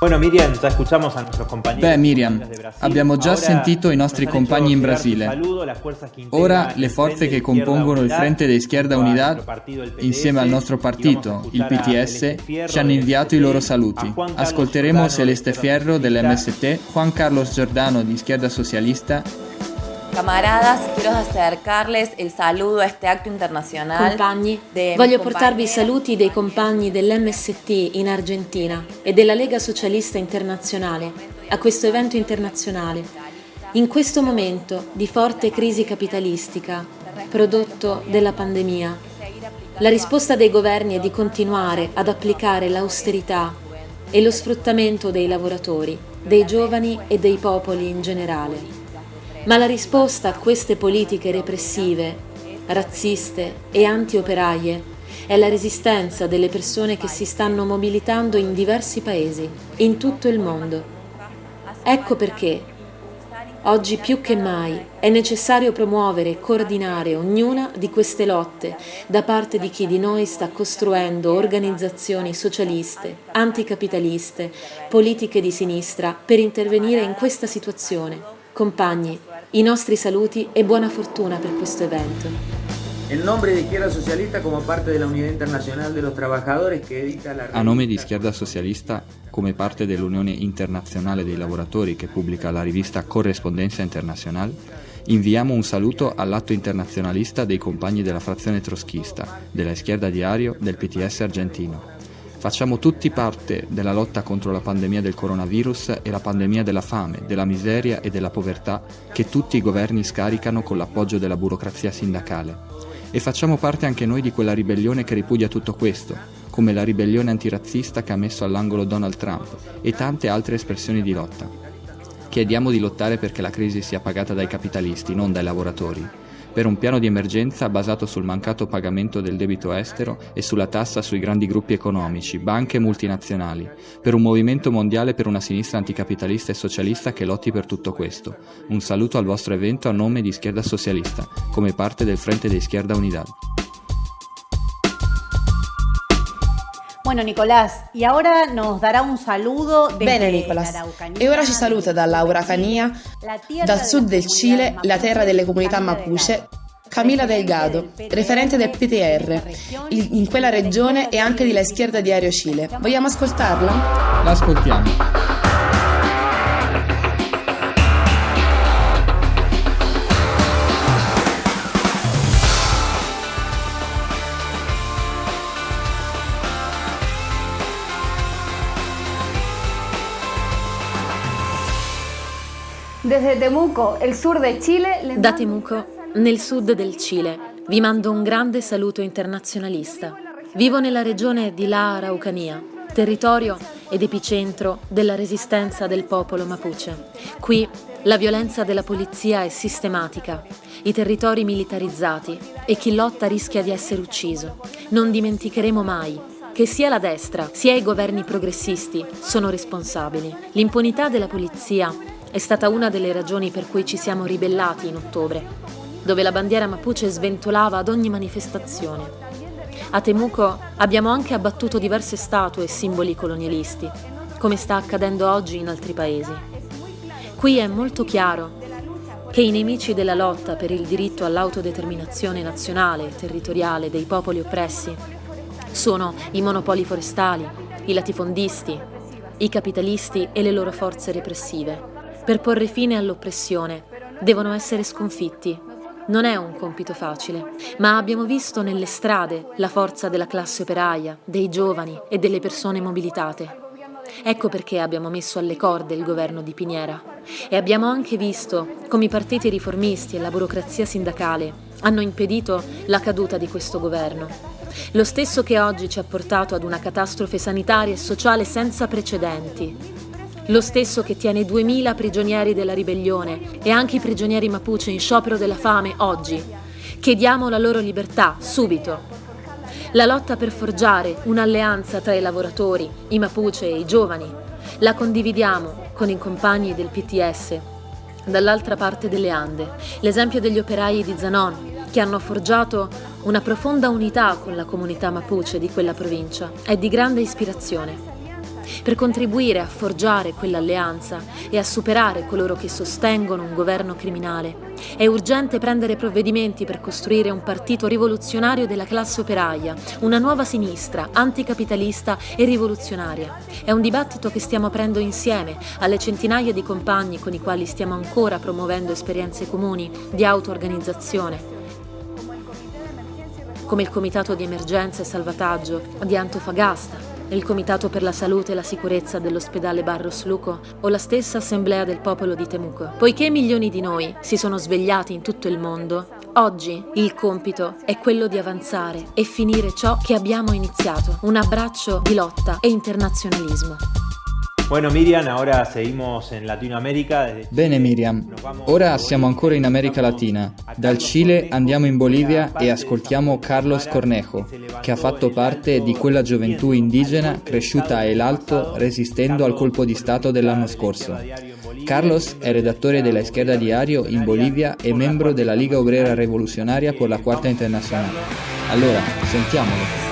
Bueno, Miriam, già escuchamos a nuestros compañeros. Beh, Miriam, abbiamo già sentito i nostri compagni in Brasile. Ora le forze che compongono il Frente de Izquierda Unidad, insieme al nostro partito, il PTS, ci hanno inviato i loro saluti. Ascolteremo Celeste Fierro dell'MST, Juan Carlos Giordano di Izquierda Socialista Camaradas, quiero acercarles il saludo a este acto internazionale. Compagni, voglio portarvi i saluti dei compagni dell'MST in Argentina e della Lega Socialista Internazionale a questo evento internazionale. In questo momento di forte crisi capitalistica, prodotto della pandemia, la risposta dei governi è di continuare ad applicare l'austerità e lo sfruttamento dei lavoratori, dei giovani e dei popoli in generale. Ma la risposta a queste politiche repressive, razziste e anti-operaie è la resistenza delle persone che si stanno mobilitando in diversi paesi, in tutto il mondo. Ecco perché, oggi più che mai, è necessario promuovere e coordinare ognuna di queste lotte da parte di chi di noi sta costruendo organizzazioni socialiste, anticapitaliste, politiche di sinistra per intervenire in questa situazione. Compagni, i nostri saluti e buona fortuna per questo evento. In nome di Izquierda Socialista come parte della Unidad Internacional de los Trabajadores che edita la A nome di Schierda Socialista come parte dell'Unione Internazionale dei Lavoratori che pubblica la rivista Correspondenza Internazionale, inviamo un saluto all'atto internazionalista dei compagni della frazione troschista, della Schierda Diario, del PTS argentino. Facciamo tutti parte della lotta contro la pandemia del coronavirus e la pandemia della fame, della miseria e della povertà che tutti i governi scaricano con l'appoggio della burocrazia sindacale. E facciamo parte anche noi di quella ribellione che ripudia tutto questo, come la ribellione antirazzista che ha messo all'angolo Donald Trump e tante altre espressioni di lotta. Chiediamo di lottare perché la crisi sia pagata dai capitalisti, non dai lavoratori per un piano di emergenza basato sul mancato pagamento del debito estero e sulla tassa sui grandi gruppi economici, banche e multinazionali, per un movimento mondiale per una sinistra anticapitalista e socialista che lotti per tutto questo. Un saluto al vostro evento a nome di Schierda Socialista, come parte del Frente de Izquierda Unidad. Bueno, Nicolás, y ahora nos dará un saludo desde Bene, Nicolás. E ora ci saluta dalla Uracania, dal sud del Cile, la terra delle comunità Mapuche, Camila Delgado, referente del PTR, in quella regione e anche di La Schierda di Aereo Cile. Vogliamo ascoltarla? L'ascoltiamo. Da Temuco, nel sud del Cile, vi mando un grande saluto internazionalista. Vivo nella regione di La Araucanía, territorio ed epicentro della resistenza del popolo Mapuche. Qui la violenza della polizia è sistematica, i territori militarizzati e chi lotta rischia di essere ucciso. Non dimenticheremo mai che sia la destra sia i governi progressisti sono responsabili. L'impunità della polizia è stata una delle ragioni per cui ci siamo ribellati in ottobre, dove la bandiera mapuche sventolava ad ogni manifestazione. A Temuco abbiamo anche abbattuto diverse statue e simboli colonialisti, come sta accadendo oggi in altri paesi. Qui è molto chiaro che i nemici della lotta per il diritto all'autodeterminazione nazionale e territoriale dei popoli oppressi sono i monopoli forestali, i latifondisti, i capitalisti e le loro forze repressive. Per porre fine all'oppressione devono essere sconfitti. Non è un compito facile, ma abbiamo visto nelle strade la forza della classe operaia, dei giovani e delle persone mobilitate. Ecco perché abbiamo messo alle corde il governo di Piniera e abbiamo anche visto come i partiti riformisti e la burocrazia sindacale hanno impedito la caduta di questo governo. Lo stesso che oggi ci ha portato ad una catastrofe sanitaria e sociale senza precedenti lo stesso che tiene 2000 prigionieri della ribellione e anche i prigionieri Mapuche in sciopero della fame oggi. Chiediamo la loro libertà, subito. La lotta per forgiare un'alleanza tra i lavoratori, i Mapuche e i giovani. La condividiamo con i compagni del PTS dall'altra parte delle Ande. L'esempio degli operai di Zanon, che hanno forgiato una profonda unità con la comunità mapuche di quella provincia, è di grande ispirazione. Per contribuire a forgiare quell'alleanza e a superare coloro che sostengono un governo criminale, è urgente prendere provvedimenti per costruire un partito rivoluzionario della classe operaia, una nuova sinistra, anticapitalista e rivoluzionaria. È un dibattito che stiamo aprendo insieme alle centinaia di compagni con i quali stiamo ancora promuovendo esperienze comuni di auto-organizzazione come il Comitato di Emergenza e Salvataggio di Antofagasta, il Comitato per la Salute e la Sicurezza dell'ospedale Barros Luco o la stessa Assemblea del Popolo di Temuco. Poiché milioni di noi si sono svegliati in tutto il mondo, oggi il compito è quello di avanzare e finire ciò che abbiamo iniziato, un abbraccio di lotta e internazionalismo. Bueno, Miriam, ora seguimos in Latinoamerica. Bene Miriam, ora siamo ancora in America Latina. Dal Cile andiamo in Bolivia e ascoltiamo Carlos Cornejo, che ha fatto parte di quella gioventù indigena cresciuta a El Alto resistendo al colpo di Stato dell'anno scorso. Carlos è redattore della Izquierda Diario in Bolivia e membro della Liga Obrera Rivoluzionaria per la Quarta Internazionale. Allora, sentiamolo.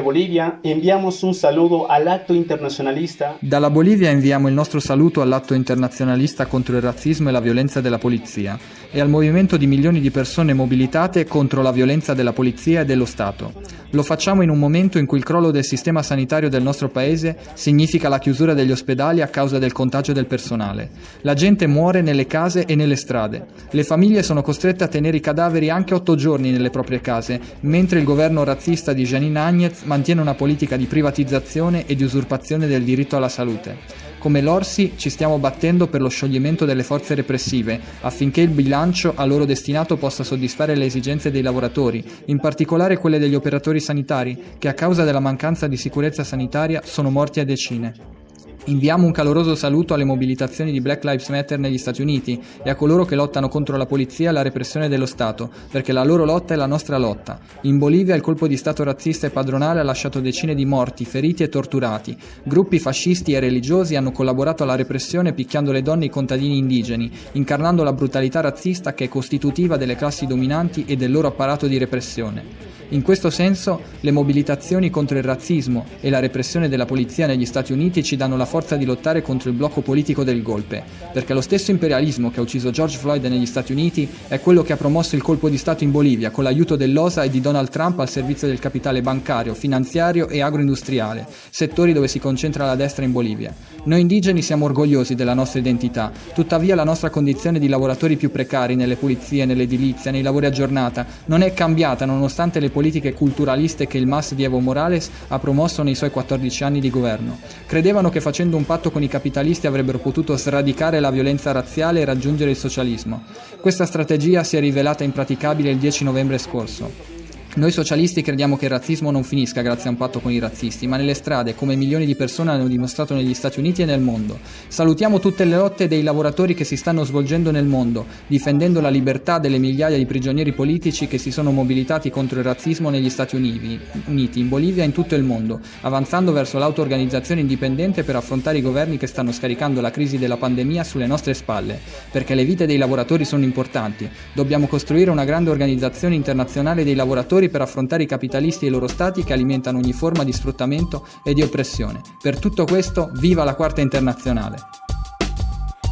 Desde Bolivia enviamos un saludo all'atto internazionalista. Dalla Bolivia inviamo il nostro saluto all'atto internazionalista contro il razzismo e la violenza della polizia e al movimento di milioni di persone mobilitate contro la violenza della polizia e dello Stato. Lo facciamo in un momento in cui il crollo del sistema sanitario del nostro paese significa la chiusura degli ospedali a causa del contagio del personale. La gente muore nelle case e nelle strade. Le famiglie sono costrette a tenere i cadaveri anche otto giorni nelle proprie case, mentre il governo razzista di Janine Agnez mantiene una politica di privatizzazione e di usurpazione del diritto alla salute. Come l'Orsi ci stiamo battendo per lo scioglimento delle forze repressive, affinché il bilancio a loro destinato possa soddisfare le esigenze dei lavoratori, in particolare quelle degli operatori sanitari, che a causa della mancanza di sicurezza sanitaria sono morti a decine. Inviamo un caloroso saluto alle mobilitazioni di Black Lives Matter negli Stati Uniti e a coloro che lottano contro la polizia e la repressione dello Stato, perché la loro lotta è la nostra lotta. In Bolivia il colpo di Stato razzista e padronale ha lasciato decine di morti, feriti e torturati. Gruppi fascisti e religiosi hanno collaborato alla repressione picchiando le donne e i contadini indigeni, incarnando la brutalità razzista che è costitutiva delle classi dominanti e del loro apparato di repressione. In questo senso, le mobilitazioni contro il razzismo e la repressione della polizia negli Stati Uniti ci danno la forza di lottare contro il blocco politico del golpe, perché lo stesso imperialismo che ha ucciso George Floyd negli Stati Uniti è quello che ha promosso il colpo di Stato in Bolivia con l'aiuto dell'OSA e di Donald Trump al servizio del capitale bancario, finanziario e agroindustriale, settori dove si concentra la destra in Bolivia. Noi indigeni siamo orgogliosi della nostra identità, tuttavia la nostra condizione di lavoratori più precari nelle pulizie, nell'edilizia, nei lavori a giornata non è cambiata nonostante le politiche culturaliste che il MAS di Evo Morales ha promosso nei suoi 14 anni di governo. Credevano che facendo un patto con i capitalisti avrebbero potuto sradicare la violenza razziale e raggiungere il socialismo. Questa strategia si è rivelata impraticabile il 10 novembre scorso. Noi socialisti crediamo che il razzismo non finisca grazie a un patto con i razzisti, ma nelle strade, come milioni di persone hanno dimostrato negli Stati Uniti e nel mondo. Salutiamo tutte le lotte dei lavoratori che si stanno svolgendo nel mondo, difendendo la libertà delle migliaia di prigionieri politici che si sono mobilitati contro il razzismo negli Stati Uniti, in Bolivia e in tutto il mondo, avanzando verso l'auto-organizzazione indipendente per affrontare i governi che stanno scaricando la crisi della pandemia sulle nostre spalle, perché le vite dei lavoratori sono importanti. Dobbiamo costruire una grande organizzazione internazionale dei lavoratori per affrontare i capitalisti e i loro stati che alimentano ogni forma di sfruttamento e di oppressione. Per tutto questo, viva la Quarta Internazionale!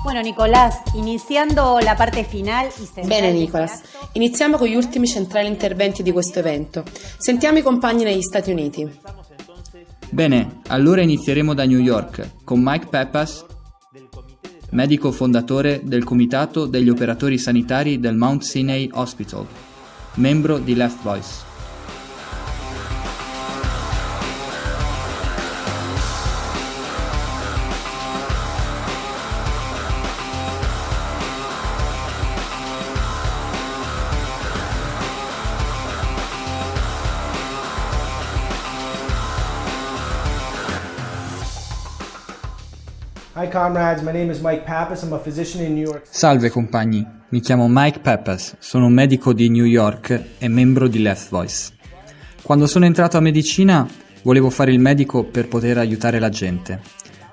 Bueno, Nicolás, iniziando la parte finale. Bene, Nicolas, iniziamo con gli ultimi centrali interventi di questo evento. Sentiamo i compagni negli Stati Uniti. Bene, allora inizieremo da New York con Mike Peppas, medico fondatore del Comitato degli Operatori Sanitari del Mount Sinai Hospital membro di Left Voice. Salve compagni, mi chiamo Mike Pappas, sono un medico di New York e membro di Left Voice. Quando sono entrato a medicina volevo fare il medico per poter aiutare la gente.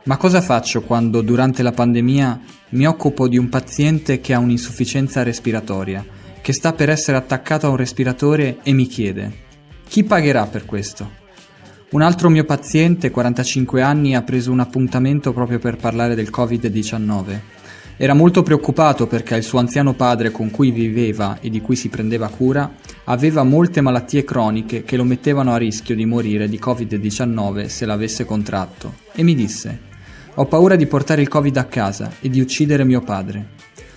Ma cosa faccio quando durante la pandemia mi occupo di un paziente che ha un'insufficienza respiratoria, che sta per essere attaccato a un respiratore e mi chiede chi pagherà per questo? Un altro mio paziente, 45 anni, ha preso un appuntamento proprio per parlare del Covid-19. Era molto preoccupato perché il suo anziano padre con cui viveva e di cui si prendeva cura aveva molte malattie croniche che lo mettevano a rischio di morire di Covid-19 se l'avesse contratto e mi disse ho paura di portare il Covid a casa e di uccidere mio padre.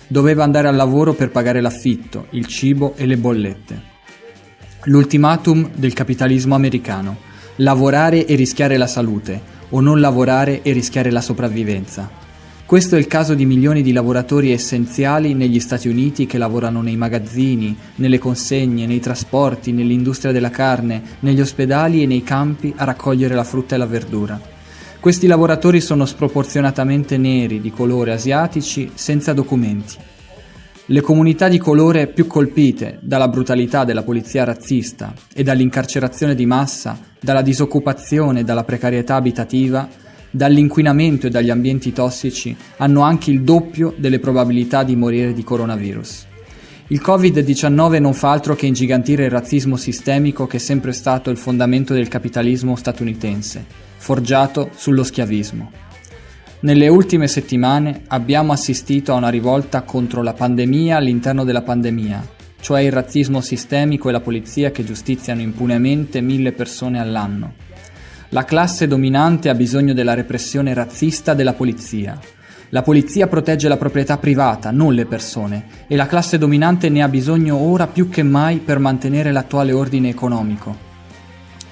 Doveva andare al lavoro per pagare l'affitto, il cibo e le bollette. L'ultimatum del capitalismo americano lavorare e rischiare la salute, o non lavorare e rischiare la sopravvivenza. Questo è il caso di milioni di lavoratori essenziali negli Stati Uniti che lavorano nei magazzini, nelle consegne, nei trasporti, nell'industria della carne, negli ospedali e nei campi a raccogliere la frutta e la verdura. Questi lavoratori sono sproporzionatamente neri, di colore asiatici, senza documenti. Le comunità di colore più colpite dalla brutalità della polizia razzista e dall'incarcerazione di massa, dalla disoccupazione e dalla precarietà abitativa, dall'inquinamento e dagli ambienti tossici hanno anche il doppio delle probabilità di morire di coronavirus. Il Covid-19 non fa altro che ingigantire il razzismo sistemico che è sempre stato il fondamento del capitalismo statunitense, forgiato sullo schiavismo. Nelle ultime settimane abbiamo assistito a una rivolta contro la pandemia all'interno della pandemia, cioè il razzismo sistemico e la polizia che giustiziano impunemente mille persone all'anno. La classe dominante ha bisogno della repressione razzista della polizia. La polizia protegge la proprietà privata, non le persone, e la classe dominante ne ha bisogno ora più che mai per mantenere l'attuale ordine economico.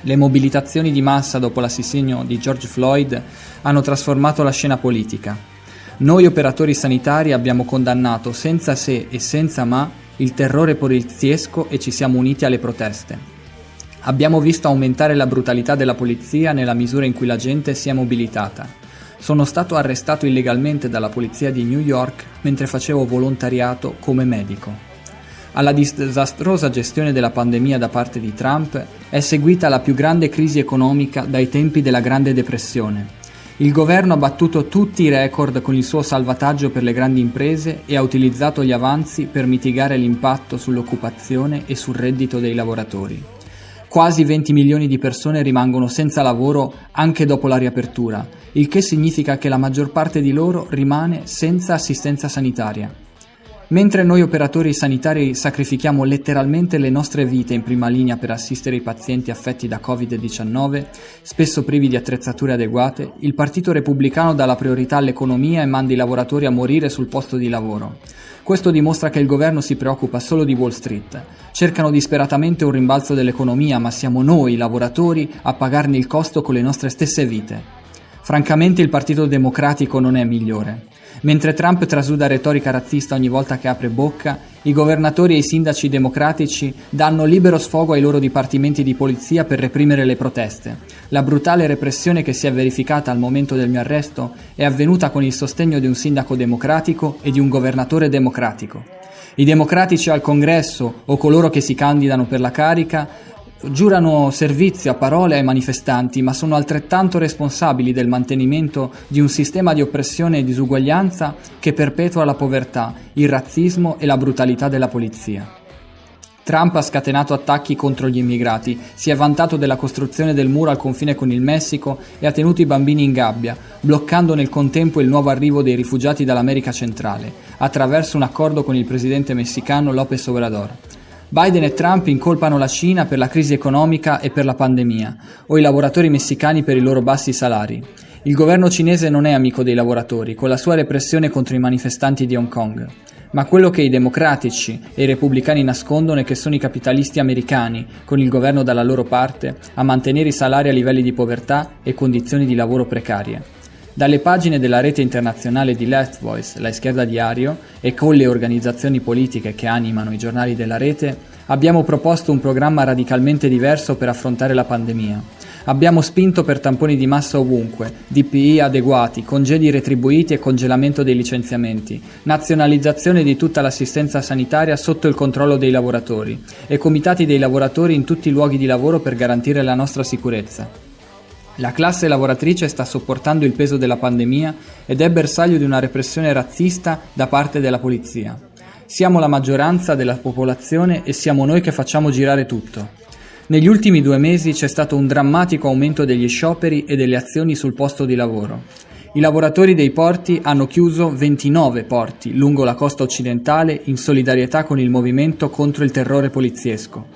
Le mobilitazioni di massa dopo l'assassinio di George Floyd hanno trasformato la scena politica. Noi operatori sanitari abbiamo condannato senza se e senza ma il terrore poliziesco e ci siamo uniti alle proteste. Abbiamo visto aumentare la brutalità della polizia nella misura in cui la gente si è mobilitata. Sono stato arrestato illegalmente dalla polizia di New York mentre facevo volontariato come medico. Alla disastrosa gestione della pandemia da parte di Trump è seguita la più grande crisi economica dai tempi della Grande Depressione. Il governo ha battuto tutti i record con il suo salvataggio per le grandi imprese e ha utilizzato gli avanzi per mitigare l'impatto sull'occupazione e sul reddito dei lavoratori. Quasi 20 milioni di persone rimangono senza lavoro anche dopo la riapertura, il che significa che la maggior parte di loro rimane senza assistenza sanitaria. Mentre noi operatori sanitari sacrifichiamo letteralmente le nostre vite in prima linea per assistere i pazienti affetti da Covid-19, spesso privi di attrezzature adeguate, il Partito Repubblicano dà la priorità all'economia e manda i lavoratori a morire sul posto di lavoro. Questo dimostra che il governo si preoccupa solo di Wall Street. Cercano disperatamente un rimbalzo dell'economia, ma siamo noi, lavoratori, a pagarne il costo con le nostre stesse vite. Francamente il Partito Democratico non è migliore. Mentre Trump trasuda retorica razzista ogni volta che apre bocca, i governatori e i sindaci democratici danno libero sfogo ai loro dipartimenti di polizia per reprimere le proteste. La brutale repressione che si è verificata al momento del mio arresto è avvenuta con il sostegno di un sindaco democratico e di un governatore democratico. I democratici al congresso o coloro che si candidano per la carica giurano servizio a parole ai manifestanti, ma sono altrettanto responsabili del mantenimento di un sistema di oppressione e disuguaglianza che perpetua la povertà, il razzismo e la brutalità della polizia. Trump ha scatenato attacchi contro gli immigrati, si è vantato della costruzione del muro al confine con il Messico e ha tenuto i bambini in gabbia, bloccando nel contempo il nuovo arrivo dei rifugiati dall'America centrale, attraverso un accordo con il presidente messicano López Obrador. Biden e Trump incolpano la Cina per la crisi economica e per la pandemia, o i lavoratori messicani per i loro bassi salari. Il governo cinese non è amico dei lavoratori, con la sua repressione contro i manifestanti di Hong Kong. Ma quello che i democratici e i repubblicani nascondono è che sono i capitalisti americani, con il governo dalla loro parte, a mantenere i salari a livelli di povertà e condizioni di lavoro precarie. Dalle pagine della rete internazionale di Left Voice, la Izquierda Diario, e con le organizzazioni politiche che animano i giornali della rete, abbiamo proposto un programma radicalmente diverso per affrontare la pandemia. Abbiamo spinto per tamponi di massa ovunque, DPI adeguati, congedi retribuiti e congelamento dei licenziamenti, nazionalizzazione di tutta l'assistenza sanitaria sotto il controllo dei lavoratori e comitati dei lavoratori in tutti i luoghi di lavoro per garantire la nostra sicurezza. La classe lavoratrice sta sopportando il peso della pandemia ed è bersaglio di una repressione razzista da parte della polizia. Siamo la maggioranza della popolazione e siamo noi che facciamo girare tutto. Negli ultimi due mesi c'è stato un drammatico aumento degli scioperi e delle azioni sul posto di lavoro. I lavoratori dei porti hanno chiuso 29 porti lungo la costa occidentale in solidarietà con il movimento contro il terrore poliziesco.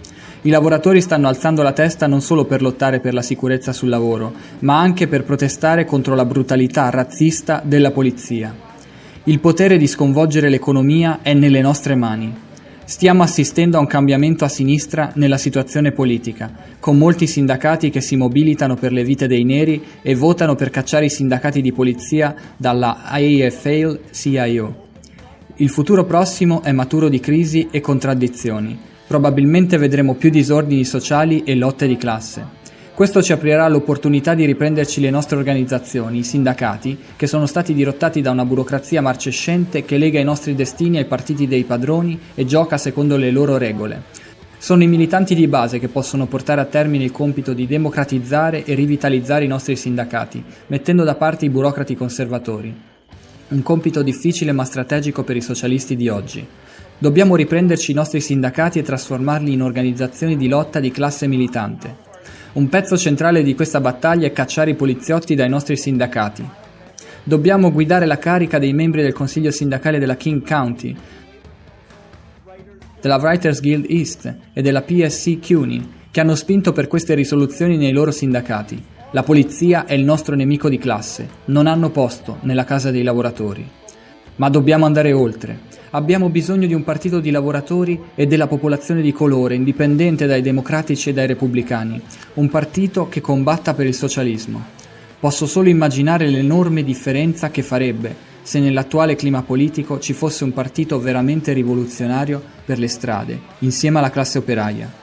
I lavoratori stanno alzando la testa non solo per lottare per la sicurezza sul lavoro, ma anche per protestare contro la brutalità razzista della polizia. Il potere di sconvolgere l'economia è nelle nostre mani. Stiamo assistendo a un cambiamento a sinistra nella situazione politica, con molti sindacati che si mobilitano per le vite dei neri e votano per cacciare i sindacati di polizia dalla AFL-CIO. Il futuro prossimo è maturo di crisi e contraddizioni. Probabilmente vedremo più disordini sociali e lotte di classe. Questo ci aprirà l'opportunità di riprenderci le nostre organizzazioni, i sindacati, che sono stati dirottati da una burocrazia marcescente che lega i nostri destini ai partiti dei padroni e gioca secondo le loro regole. Sono i militanti di base che possono portare a termine il compito di democratizzare e rivitalizzare i nostri sindacati, mettendo da parte i burocrati conservatori. Un compito difficile ma strategico per i socialisti di oggi. Dobbiamo riprenderci i nostri sindacati e trasformarli in organizzazioni di lotta di classe militante. Un pezzo centrale di questa battaglia è cacciare i poliziotti dai nostri sindacati. Dobbiamo guidare la carica dei membri del consiglio sindacale della King County, della Writers Guild East e della PSC CUNY, che hanno spinto per queste risoluzioni nei loro sindacati. La polizia è il nostro nemico di classe, non hanno posto nella casa dei lavoratori. Ma dobbiamo andare oltre. Abbiamo bisogno di un partito di lavoratori e della popolazione di colore, indipendente dai democratici e dai repubblicani, un partito che combatta per il socialismo. Posso solo immaginare l'enorme differenza che farebbe se nell'attuale clima politico ci fosse un partito veramente rivoluzionario per le strade, insieme alla classe operaia.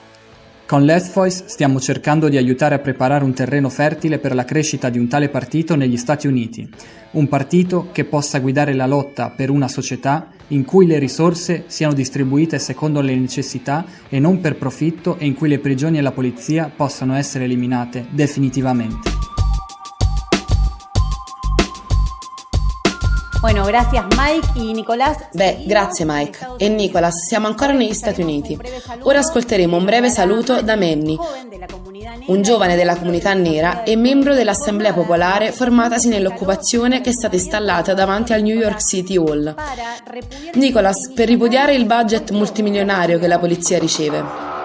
Con Left Voice stiamo cercando di aiutare a preparare un terreno fertile per la crescita di un tale partito negli Stati Uniti, un partito che possa guidare la lotta per una società in cui le risorse siano distribuite secondo le necessità e non per profitto e in cui le prigioni e la polizia possano essere eliminate definitivamente. Bueno, gracias Mike y Nicolás. Beh, grazie Mike. E Nicolas, siamo ancora negli Stati Uniti. Ora ascolteremo un breve saluto da Manny, un giovane della comunità nera e membro dell'Assemblea Popolare formatasi nell'occupazione che è stata installata davanti al New York City Hall. Nicolas, per ripudiare il budget multimilionario che la polizia riceve.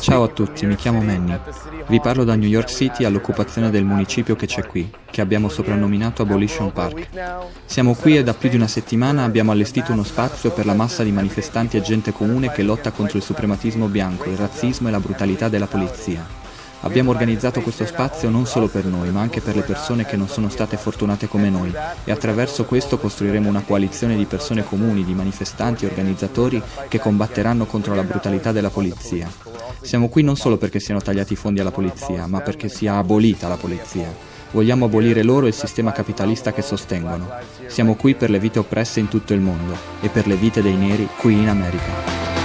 Ciao a tutti, mi chiamo Manny. Vi parlo da New York City all'occupazione del municipio che c'è qui, che abbiamo soprannominato Abolition Park. Siamo qui e da più di una settimana abbiamo allestito uno spazio per la massa di manifestanti e gente comune che lotta contro il suprematismo bianco, il razzismo e la brutalità della polizia. Abbiamo organizzato questo spazio non solo per noi, ma anche per le persone che non sono state fortunate come noi e attraverso questo costruiremo una coalizione di persone comuni, di manifestanti e organizzatori che combatteranno contro la brutalità della polizia. Siamo qui non solo perché siano tagliati i fondi alla polizia, ma perché sia abolita la polizia. Vogliamo abolire loro il sistema capitalista che sostengono. Siamo qui per le vite oppresse in tutto il mondo e per le vite dei neri qui in America.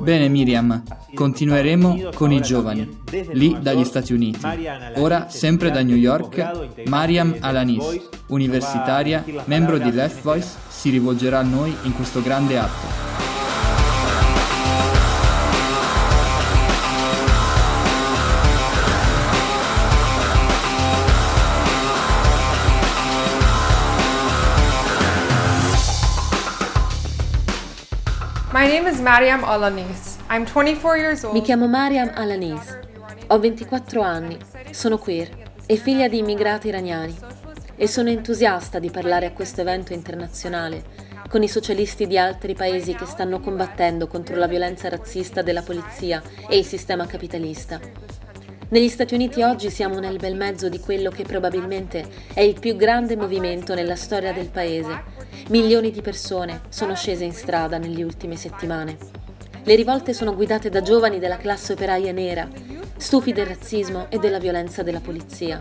Bene Miriam, continueremo con i giovani, lì dagli Stati Uniti. Ora, sempre da New York, Mariam Alanis, universitaria, membro di Left Voice, si rivolgerà a noi in questo grande atto. Mi chiamo Mariam Alanis. Ho 24 anni, sono queer e figlia di immigrati iraniani e sono entusiasta di parlare a questo evento internazionale con i socialisti di altri paesi che stanno combattendo contro la violenza razzista della polizia e il sistema capitalista. Negli Stati Uniti oggi siamo nel bel mezzo di quello che probabilmente è il più grande movimento nella storia del paese. Milioni di persone sono scese in strada nelle ultime settimane. Le rivolte sono guidate da giovani della classe operaia nera, stufi del razzismo e della violenza della polizia.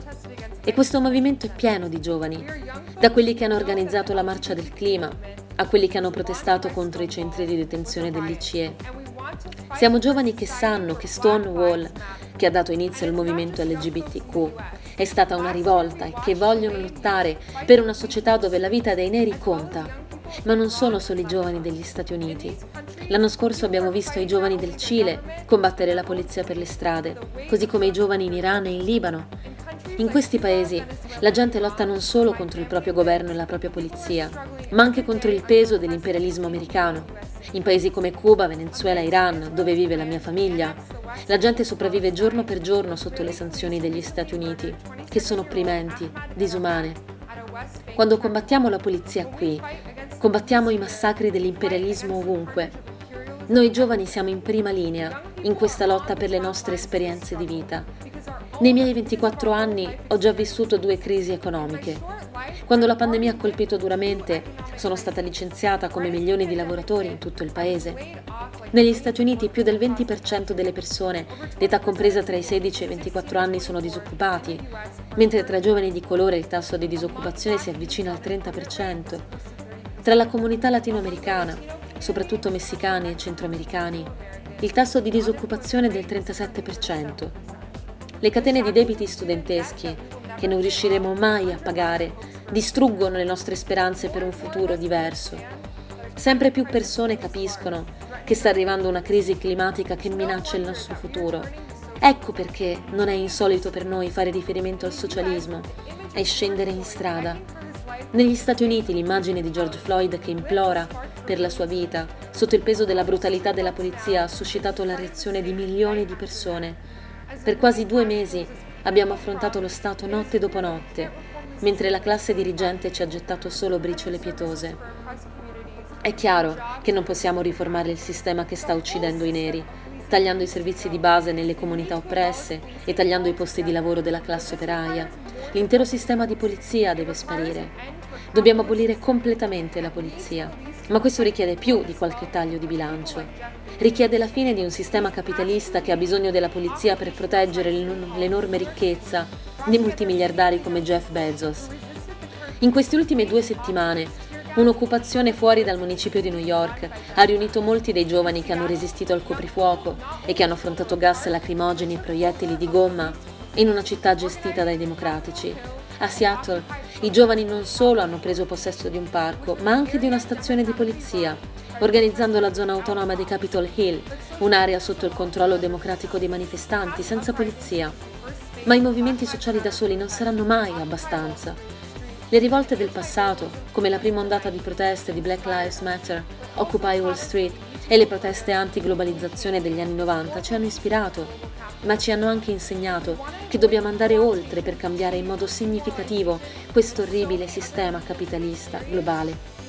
E questo movimento è pieno di giovani, da quelli che hanno organizzato la marcia del clima, a quelli che hanno protestato contro i centri di detenzione dell'ICE. Siamo giovani che sanno che Stonewall che ha dato inizio al movimento LGBTQ. È stata una rivolta e che vogliono lottare per una società dove la vita dei neri conta. Ma non sono solo i giovani degli Stati Uniti. L'anno scorso abbiamo visto i giovani del Cile combattere la polizia per le strade, così come i giovani in Iran e in Libano. In questi paesi la gente lotta non solo contro il proprio governo e la propria polizia, ma anche contro il peso dell'imperialismo americano. In paesi come Cuba, Venezuela Iran, dove vive la mia famiglia, la gente sopravvive giorno per giorno sotto le sanzioni degli Stati Uniti, che sono opprimenti, disumane. Quando combattiamo la polizia qui, combattiamo i massacri dell'imperialismo ovunque. Noi giovani siamo in prima linea in questa lotta per le nostre esperienze di vita. Nei miei 24 anni ho già vissuto due crisi economiche. Quando la pandemia ha colpito duramente, sono stata licenziata come milioni di lavoratori in tutto il paese. Negli Stati Uniti più del 20% delle persone d'età compresa tra i 16 e i 24 anni sono disoccupati, mentre tra i giovani di colore il tasso di disoccupazione si avvicina al 30%. Tra la comunità latinoamericana, soprattutto messicani e centroamericani, il tasso di disoccupazione è del 37%. Le catene di debiti studenteschi, che non riusciremo mai a pagare, distruggono le nostre speranze per un futuro diverso. Sempre più persone capiscono che sta arrivando una crisi climatica che minaccia il nostro futuro. Ecco perché non è insolito per noi fare riferimento al socialismo e scendere in strada. Negli Stati Uniti l'immagine di George Floyd che implora per la sua vita, sotto il peso della brutalità della polizia, ha suscitato la reazione di milioni di persone. Per quasi due mesi abbiamo affrontato lo Stato notte dopo notte, mentre la classe dirigente ci ha gettato solo briciole pietose. È chiaro che non possiamo riformare il sistema che sta uccidendo i neri, tagliando i servizi di base nelle comunità oppresse e tagliando i posti di lavoro della classe operaia. L'intero sistema di polizia deve sparire. Dobbiamo abolire completamente la polizia, ma questo richiede più di qualche taglio di bilancio. Richiede la fine di un sistema capitalista che ha bisogno della polizia per proteggere l'enorme ricchezza di multimiliardari come Jeff Bezos. In queste ultime due settimane Un'occupazione fuori dal municipio di New York ha riunito molti dei giovani che hanno resistito al coprifuoco e che hanno affrontato gas lacrimogeni e proiettili di gomma in una città gestita dai democratici. A Seattle i giovani non solo hanno preso possesso di un parco, ma anche di una stazione di polizia, organizzando la zona autonoma di Capitol Hill, un'area sotto il controllo democratico dei manifestanti, senza polizia. Ma i movimenti sociali da soli non saranno mai abbastanza. Le rivolte del passato, come la prima ondata di proteste di Black Lives Matter, Occupy Wall Street e le proteste anti-globalizzazione degli anni 90 ci hanno ispirato, ma ci hanno anche insegnato che dobbiamo andare oltre per cambiare in modo significativo questo orribile sistema capitalista globale.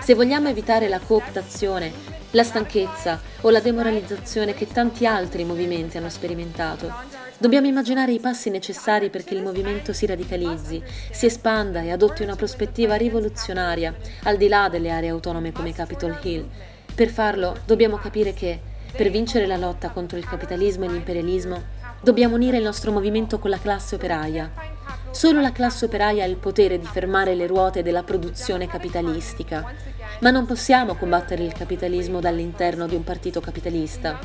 Se vogliamo evitare la cooptazione, la stanchezza o la demoralizzazione che tanti altri movimenti hanno sperimentato, Dobbiamo immaginare i passi necessari perché il movimento si radicalizzi, si espanda e adotti una prospettiva rivoluzionaria al di là delle aree autonome come Capitol Hill. Per farlo dobbiamo capire che, per vincere la lotta contro il capitalismo e l'imperialismo, dobbiamo unire il nostro movimento con la classe operaia. Solo la classe operaia ha il potere di fermare le ruote della produzione capitalistica, ma non possiamo combattere il capitalismo dall'interno di un partito capitalista.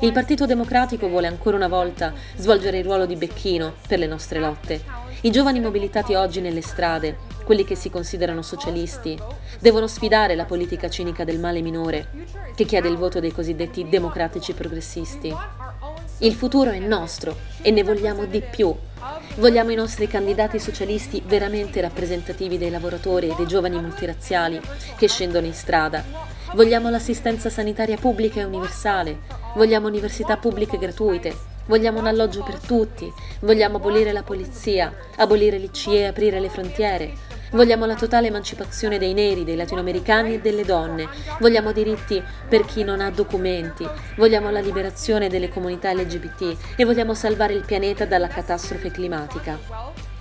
Il Partito Democratico vuole ancora una volta svolgere il ruolo di becchino per le nostre lotte. I giovani mobilitati oggi nelle strade, quelli che si considerano socialisti, devono sfidare la politica cinica del male minore, che chiede il voto dei cosiddetti democratici progressisti. Il futuro è nostro e ne vogliamo di più. Vogliamo i nostri candidati socialisti veramente rappresentativi dei lavoratori e dei giovani multirazziali che scendono in strada. Vogliamo l'assistenza sanitaria pubblica e universale, Vogliamo università pubbliche gratuite, vogliamo un alloggio per tutti, vogliamo abolire la polizia, abolire l'ICE e aprire le frontiere, Vogliamo la totale emancipazione dei neri, dei latinoamericani e delle donne. Vogliamo diritti per chi non ha documenti. Vogliamo la liberazione delle comunità LGBT e vogliamo salvare il pianeta dalla catastrofe climatica.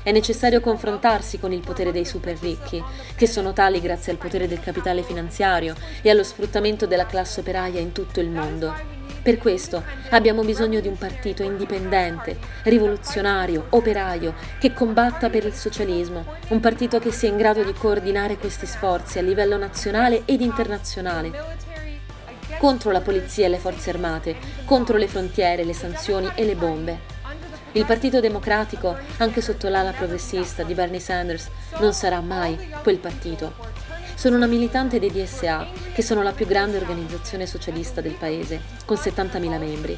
È necessario confrontarsi con il potere dei super ricchi, che sono tali grazie al potere del capitale finanziario e allo sfruttamento della classe operaia in tutto il mondo. Per questo abbiamo bisogno di un partito indipendente, rivoluzionario, operaio, che combatta per il socialismo, un partito che sia in grado di coordinare questi sforzi a livello nazionale ed internazionale, contro la polizia e le forze armate, contro le frontiere, le sanzioni e le bombe. Il Partito Democratico, anche sotto l'ala progressista di Bernie Sanders, non sarà mai quel partito. Sono una militante dei DSA, che sono la più grande organizzazione socialista del paese, con 70.000 membri.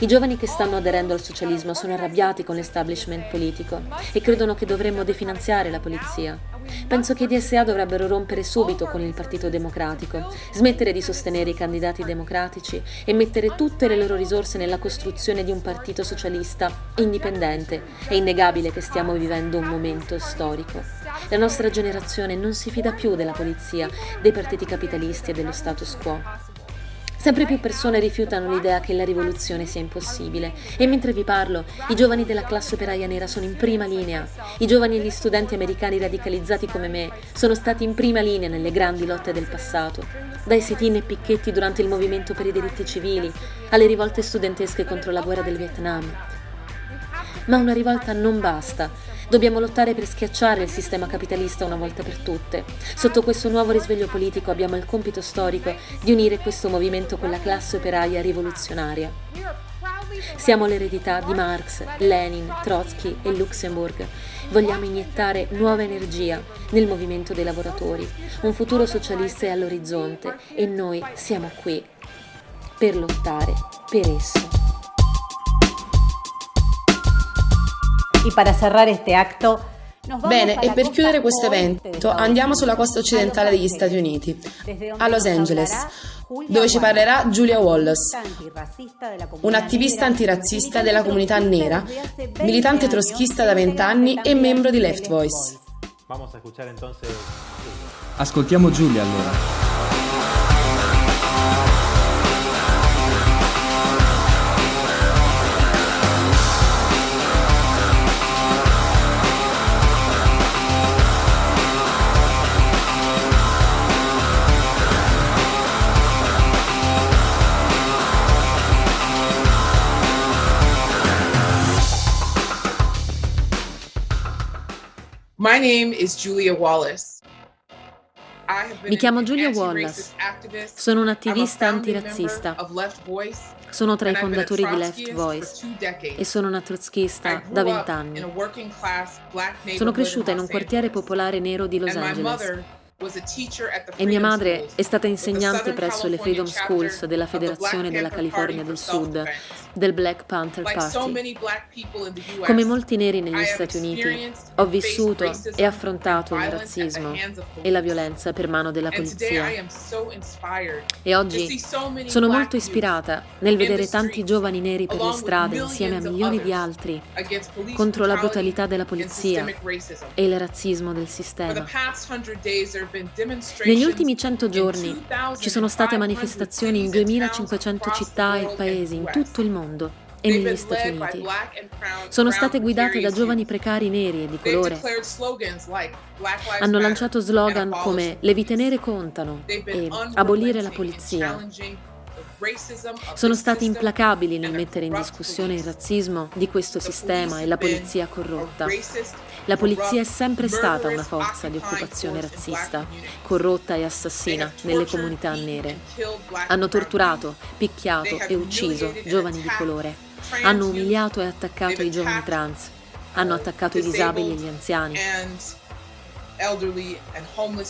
I giovani che stanno aderendo al socialismo sono arrabbiati con l'establishment politico e credono che dovremmo definanziare la polizia. Penso che i DSA dovrebbero rompere subito con il Partito Democratico, smettere di sostenere i candidati democratici e mettere tutte le loro risorse nella costruzione di un partito socialista indipendente. È innegabile che stiamo vivendo un momento storico. La nostra generazione non si fida più della polizia, dei partiti capitalisti e dello status quo. Sempre più persone rifiutano l'idea che la rivoluzione sia impossibile e mentre vi parlo, i giovani della classe operaia nera sono in prima linea. I giovani e gli studenti americani radicalizzati come me sono stati in prima linea nelle grandi lotte del passato, dai sit-in e picchetti durante il movimento per i diritti civili alle rivolte studentesche contro la guerra del Vietnam. Ma una rivolta non basta. Dobbiamo lottare per schiacciare il sistema capitalista una volta per tutte. Sotto questo nuovo risveglio politico abbiamo il compito storico di unire questo movimento con la classe operaia rivoluzionaria. Siamo l'eredità di Marx, Lenin, Trotsky e Luxemburg. Vogliamo iniettare nuova energia nel movimento dei lavoratori. Un futuro socialista è all'orizzonte e noi siamo qui per lottare per esso. Bene, e per chiudere questo evento andiamo sulla costa occidentale degli Stati Uniti, a Los Angeles, dove ci parlerà Julia Wallace, un'attivista antirazzista della comunità nera, militante troschista da vent'anni e membro di Left Voice. Ascoltiamo Giulia allora. Mi chiamo Julia Wallace, sono un'attivista antirazzista, sono tra i fondatori di Left Voice. e sono una trotskista da vent'anni. Sono cresciuta in un quartiere popolare nero di Los Angeles e mia madre è stata insegnante presso le Freedom Schools della Federazione della California del Sud, del Black Panther Party. Come molti neri negli Stati Uniti, ho vissuto e affrontato il razzismo e la violenza per mano della polizia. E oggi sono molto ispirata nel vedere tanti giovani neri per le strade insieme a milioni di altri contro la brutalità della polizia e il razzismo del sistema. Negli ultimi 100 giorni ci sono state manifestazioni in 2500 città e paesi in tutto il mondo e negli Stati Uniti. Sono state guidate da giovani precari neri e di colore. Hanno lanciato slogan come le vite nere contano e abolire la polizia. Sono stati implacabili nel mettere in discussione il razzismo di questo sistema e la polizia corrotta. La polizia è sempre stata una forza di occupazione razzista, corrotta e assassina nelle comunità nere. Hanno torturato, picchiato e ucciso giovani di colore. Hanno umiliato e attaccato i giovani trans. Hanno attaccato i disabili e gli anziani.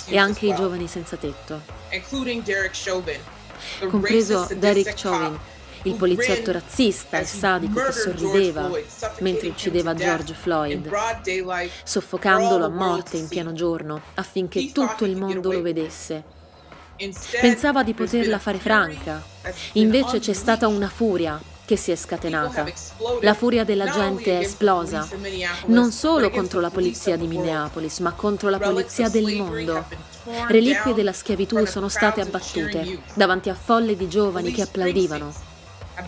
E anche i giovani senza tetto. Compreso Derek Chauvin, il poliziotto razzista e sadico che sorrideva mentre uccideva George Floyd, soffocandolo a morte in pieno giorno affinché tutto il mondo lo vedesse. Pensava di poterla fare franca, invece c'è stata una furia che si è scatenata. La furia della gente è esplosa, non solo contro la polizia di Minneapolis, ma contro la polizia del mondo. Reliquie della schiavitù sono state abbattute davanti a folle di giovani che applaudivano.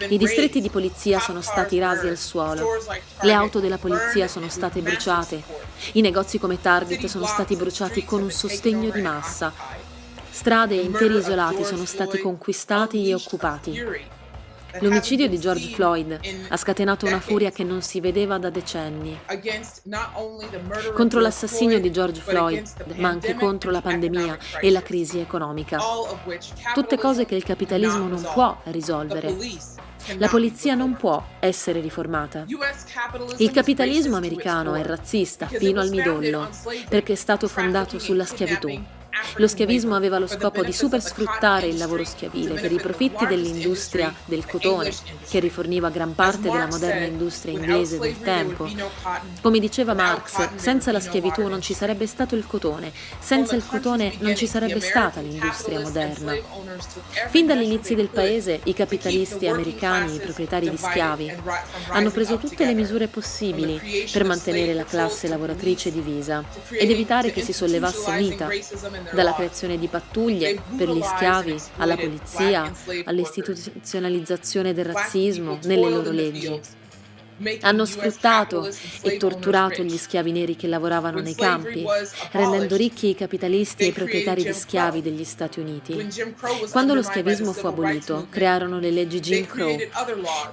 I distretti di polizia sono stati rasi al suolo, le auto della polizia sono state bruciate, i negozi come Target sono stati bruciati con un sostegno di massa, strade e interi isolati sono stati conquistati e occupati. L'omicidio di George Floyd ha scatenato una furia che non si vedeva da decenni. Contro l'assassinio di George Floyd, ma anche contro la pandemia e la crisi economica. Tutte cose che il capitalismo non può risolvere. La polizia non può essere riformata. Il capitalismo americano è razzista fino al midollo perché è stato fondato sulla schiavitù. Lo schiavismo aveva lo scopo di supersfruttare il lavoro schiavile per i profitti dell'industria del cotone, che riforniva gran parte della moderna industria inglese del tempo. Come diceva Marx, senza la schiavitù non ci sarebbe stato il cotone, senza il cotone non ci sarebbe stata l'industria moderna. Fin dall'inizio del paese, i capitalisti americani, i proprietari di schiavi, hanno preso tutte le misure possibili per mantenere la classe lavoratrice divisa ed evitare che si sollevasse mita dalla creazione di pattuglie per gli schiavi, alla polizia, all'istituzionalizzazione del razzismo nelle loro leggi. Hanno sfruttato e torturato gli schiavi neri che lavoravano nei campi, rendendo ricchi i capitalisti e i proprietari di schiavi degli Stati Uniti. Quando lo schiavismo fu abolito, crearono le leggi Jim Crow.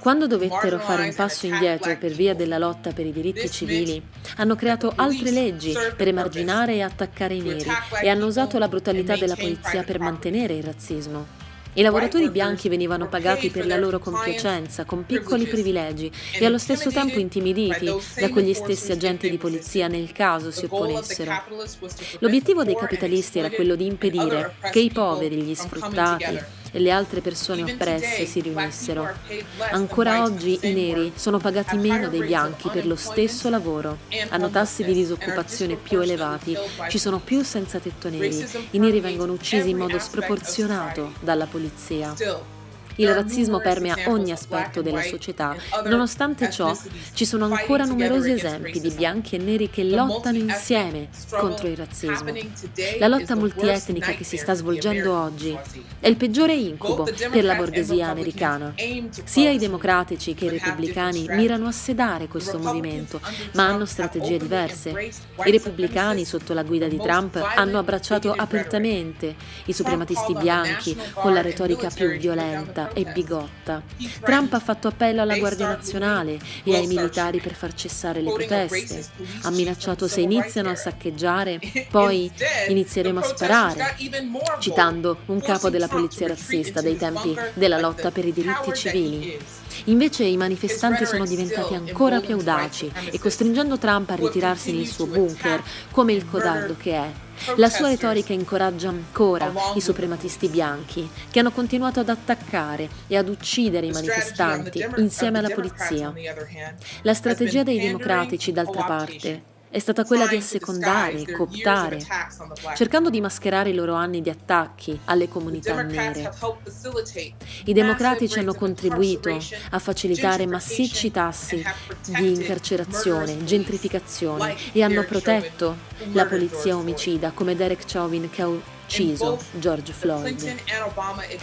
Quando dovettero fare un passo indietro per via della lotta per i diritti civili, hanno creato altre leggi per emarginare e attaccare i neri e hanno usato la brutalità della polizia per mantenere il razzismo. I lavoratori bianchi venivano pagati per la loro compiacenza, con piccoli privilegi e allo stesso tempo intimiditi da quegli stessi agenti di polizia nel caso si opponessero. L'obiettivo dei capitalisti era quello di impedire che i poveri, gli sfruttati, e le altre persone oppresse si riunissero. Ancora oggi i neri sono pagati meno dei bianchi per lo stesso lavoro, hanno tassi di disoccupazione più elevati, ci sono più senza tetto neri, i neri vengono uccisi in modo sproporzionato dalla polizia. Il razzismo permea ogni aspetto della società. Nonostante ciò, ci sono ancora numerosi esempi di bianchi e neri che lottano insieme contro il razzismo. La lotta multietnica che si sta svolgendo oggi è il peggiore incubo per la borghesia americana. Sia i democratici che i repubblicani mirano a sedare questo movimento, ma hanno strategie diverse. I repubblicani, sotto la guida di Trump, hanno abbracciato apertamente i suprematisti bianchi con la retorica più violenta violenta e bigotta. Trump ha fatto appello alla Guardia Nazionale e ai militari per far cessare le proteste. Ha minacciato se iniziano a saccheggiare, poi inizieremo a sparare, citando un capo della polizia razzista dei tempi della lotta per i diritti civili. Invece i manifestanti sono diventati ancora più audaci e costringendo Trump a ritirarsi nel suo bunker, come il codardo che è. La sua retorica incoraggia ancora i suprematisti bianchi, che hanno continuato ad attaccare e ad uccidere i manifestanti insieme alla polizia. La strategia dei democratici, d'altra parte, è stata quella di assecondare cooptare, cercando di mascherare i loro anni di attacchi alle comunità nere. I democratici hanno contribuito a facilitare massicci tassi di incarcerazione, gentrificazione e hanno protetto la polizia omicida come Derek Chauvin che ha ucciso George Floyd.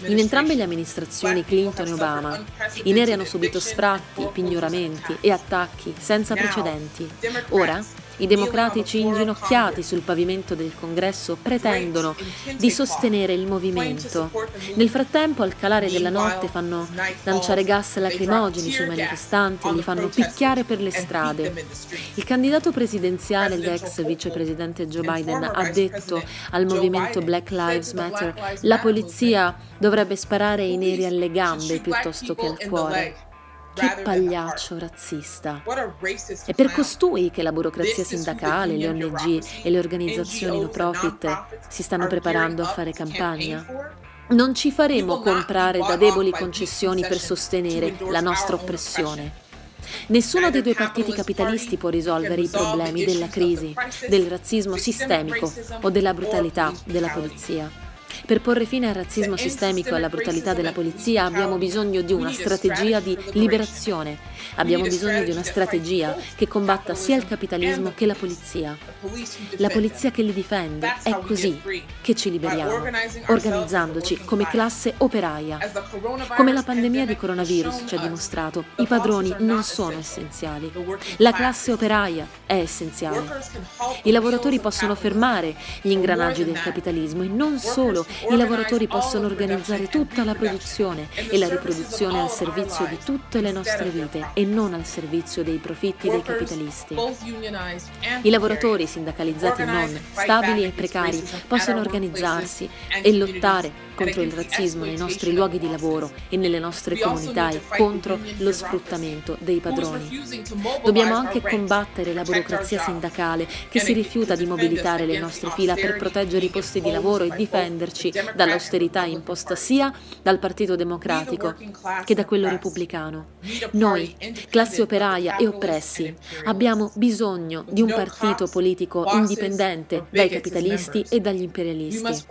In entrambe le amministrazioni Clinton e Obama, i neri hanno subito sfratti, pignoramenti e attacchi senza precedenti. Ora i democratici inginocchiati sul pavimento del congresso pretendono di sostenere il movimento. Nel frattempo, al calare della notte, fanno lanciare gas lacrimogeni sui manifestanti e li fanno picchiare per le strade. Il candidato presidenziale ed ex vicepresidente Joe Biden ha detto al movimento Black Lives Matter la polizia dovrebbe sparare ai neri alle gambe piuttosto che al cuore. Che pagliaccio razzista. È per costui che la burocrazia sindacale, le ONG e le organizzazioni no profit si stanno preparando a fare campagna. Non ci faremo comprare da deboli concessioni per sostenere la nostra oppressione. Nessuno dei due partiti capitalisti può risolvere i problemi della crisi, del razzismo sistemico o della brutalità della polizia. Per porre fine al razzismo sistemico e alla brutalità della polizia abbiamo bisogno di una strategia di liberazione. Abbiamo bisogno di una strategia che combatta sia il capitalismo che la polizia. La polizia che li difende è così che ci liberiamo, organizzandoci come classe operaia. Come la pandemia di coronavirus ci ha dimostrato, i padroni non sono essenziali. La classe operaia è essenziale. I lavoratori possono fermare gli ingranaggi del capitalismo e non solo, i lavoratori possono organizzare tutta la produzione e la riproduzione al servizio di tutte le nostre vite e non al servizio dei profitti dei capitalisti. I lavoratori sindacalizzati non, stabili e precari, possono organizzarsi e lottare contro il razzismo nei nostri luoghi di lavoro e nelle nostre comunità e contro lo sfruttamento dei padroni. Dobbiamo anche combattere la burocrazia sindacale che si rifiuta di mobilitare le nostre fila per proteggere i posti di lavoro e difenderci dall'austerità imposta sia dal Partito Democratico che da quello repubblicano. Noi, classe operaia e oppressi, abbiamo bisogno di un partito politico indipendente dai capitalisti e dagli imperialisti,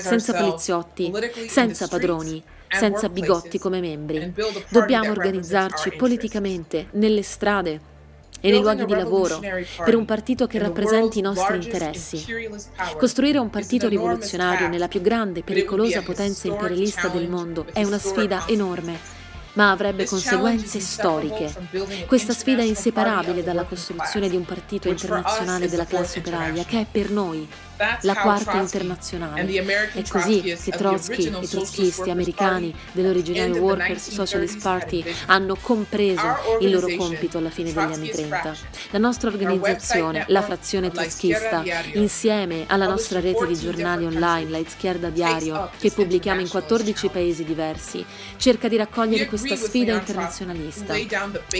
senza poliziotti, senza padroni, senza bigotti come membri. Dobbiamo organizzarci politicamente nelle strade e nei luoghi di lavoro per un partito che rappresenti i nostri interessi. Costruire un partito rivoluzionario nella più grande e pericolosa potenza imperialista del mondo è una sfida enorme ma avrebbe conseguenze storiche. Questa sfida è inseparabile dalla costruzione di un partito internazionale della classe operaia, che è per noi la quarta internazionale. È così che Trotsky e i trotskisti americani dell'originario Workers Socialist Party hanno compreso il loro compito alla fine degli anni 30. La nostra organizzazione, la frazione trotskista, insieme alla nostra rete di giornali online, la Izquierda Diario, che pubblichiamo in 14 paesi diversi, cerca di raccogliere questa sfida internazionalista.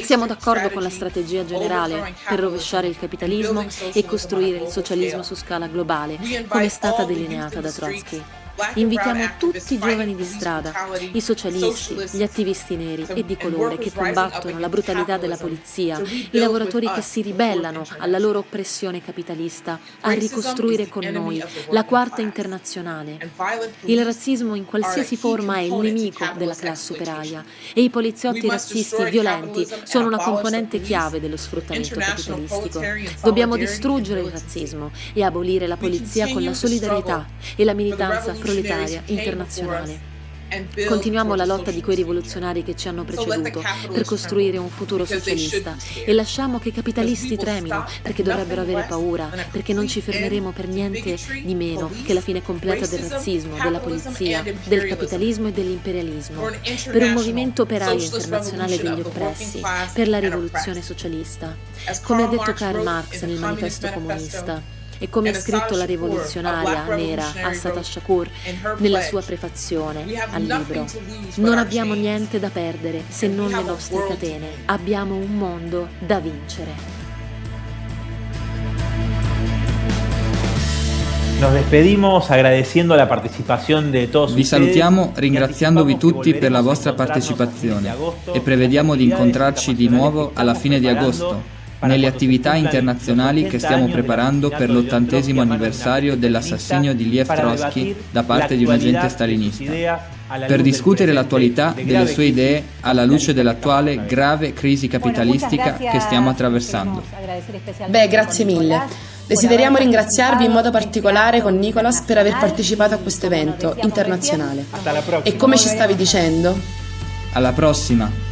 Siamo d'accordo con la strategia generale per rovesciare il capitalismo e costruire il socialismo su scala globale come è stata delineata da Trotsky. Invitiamo tutti i giovani di strada, i socialisti, gli attivisti neri e di colore che combattono la brutalità della polizia, i lavoratori che si ribellano alla loro oppressione capitalista, a ricostruire con noi la quarta internazionale. Il razzismo in qualsiasi forma è il nemico della classe operaia e i poliziotti razzisti violenti sono una componente chiave dello sfruttamento capitalistico. Dobbiamo distruggere il razzismo e abolire la polizia con la solidarietà e la militanza proletaria internazionale. Continuiamo la lotta di quei rivoluzionari che ci hanno preceduto per costruire un futuro socialista. e lasciamo che i capitalisti tremino perché dovrebbero avere paura, perché non ci fermeremo per niente di meno che la fine completa del razzismo, della polizia, del capitalismo e dell'imperialismo, per un movimento operaio internazionale degli oppressi, per la rivoluzione socialista. Come ha detto Karl Marx nel manifesto comunista, e come ha scritto la rivoluzionaria nera Assata Shakur nella sua prefazione al libro. Non abbiamo niente da perdere se non le nostre catene, abbiamo un mondo da vincere. Nos despedimos agradeciendo la partecipazione di tutti. Vi salutiamo ringraziandovi tutti per la vostra partecipazione e prevediamo di incontrarci di nuovo alla fine di agosto nelle attività internazionali che stiamo preparando per l'ottantesimo anniversario dell'assassinio di Liev Trotsky da parte di un agente stalinista, per discutere l'attualità delle sue idee alla luce dell'attuale grave crisi capitalistica che stiamo attraversando. Beh, grazie mille. Desideriamo ringraziarvi in modo particolare con Nicolas per aver partecipato a questo evento internazionale. E come ci stavi dicendo? Alla prossima!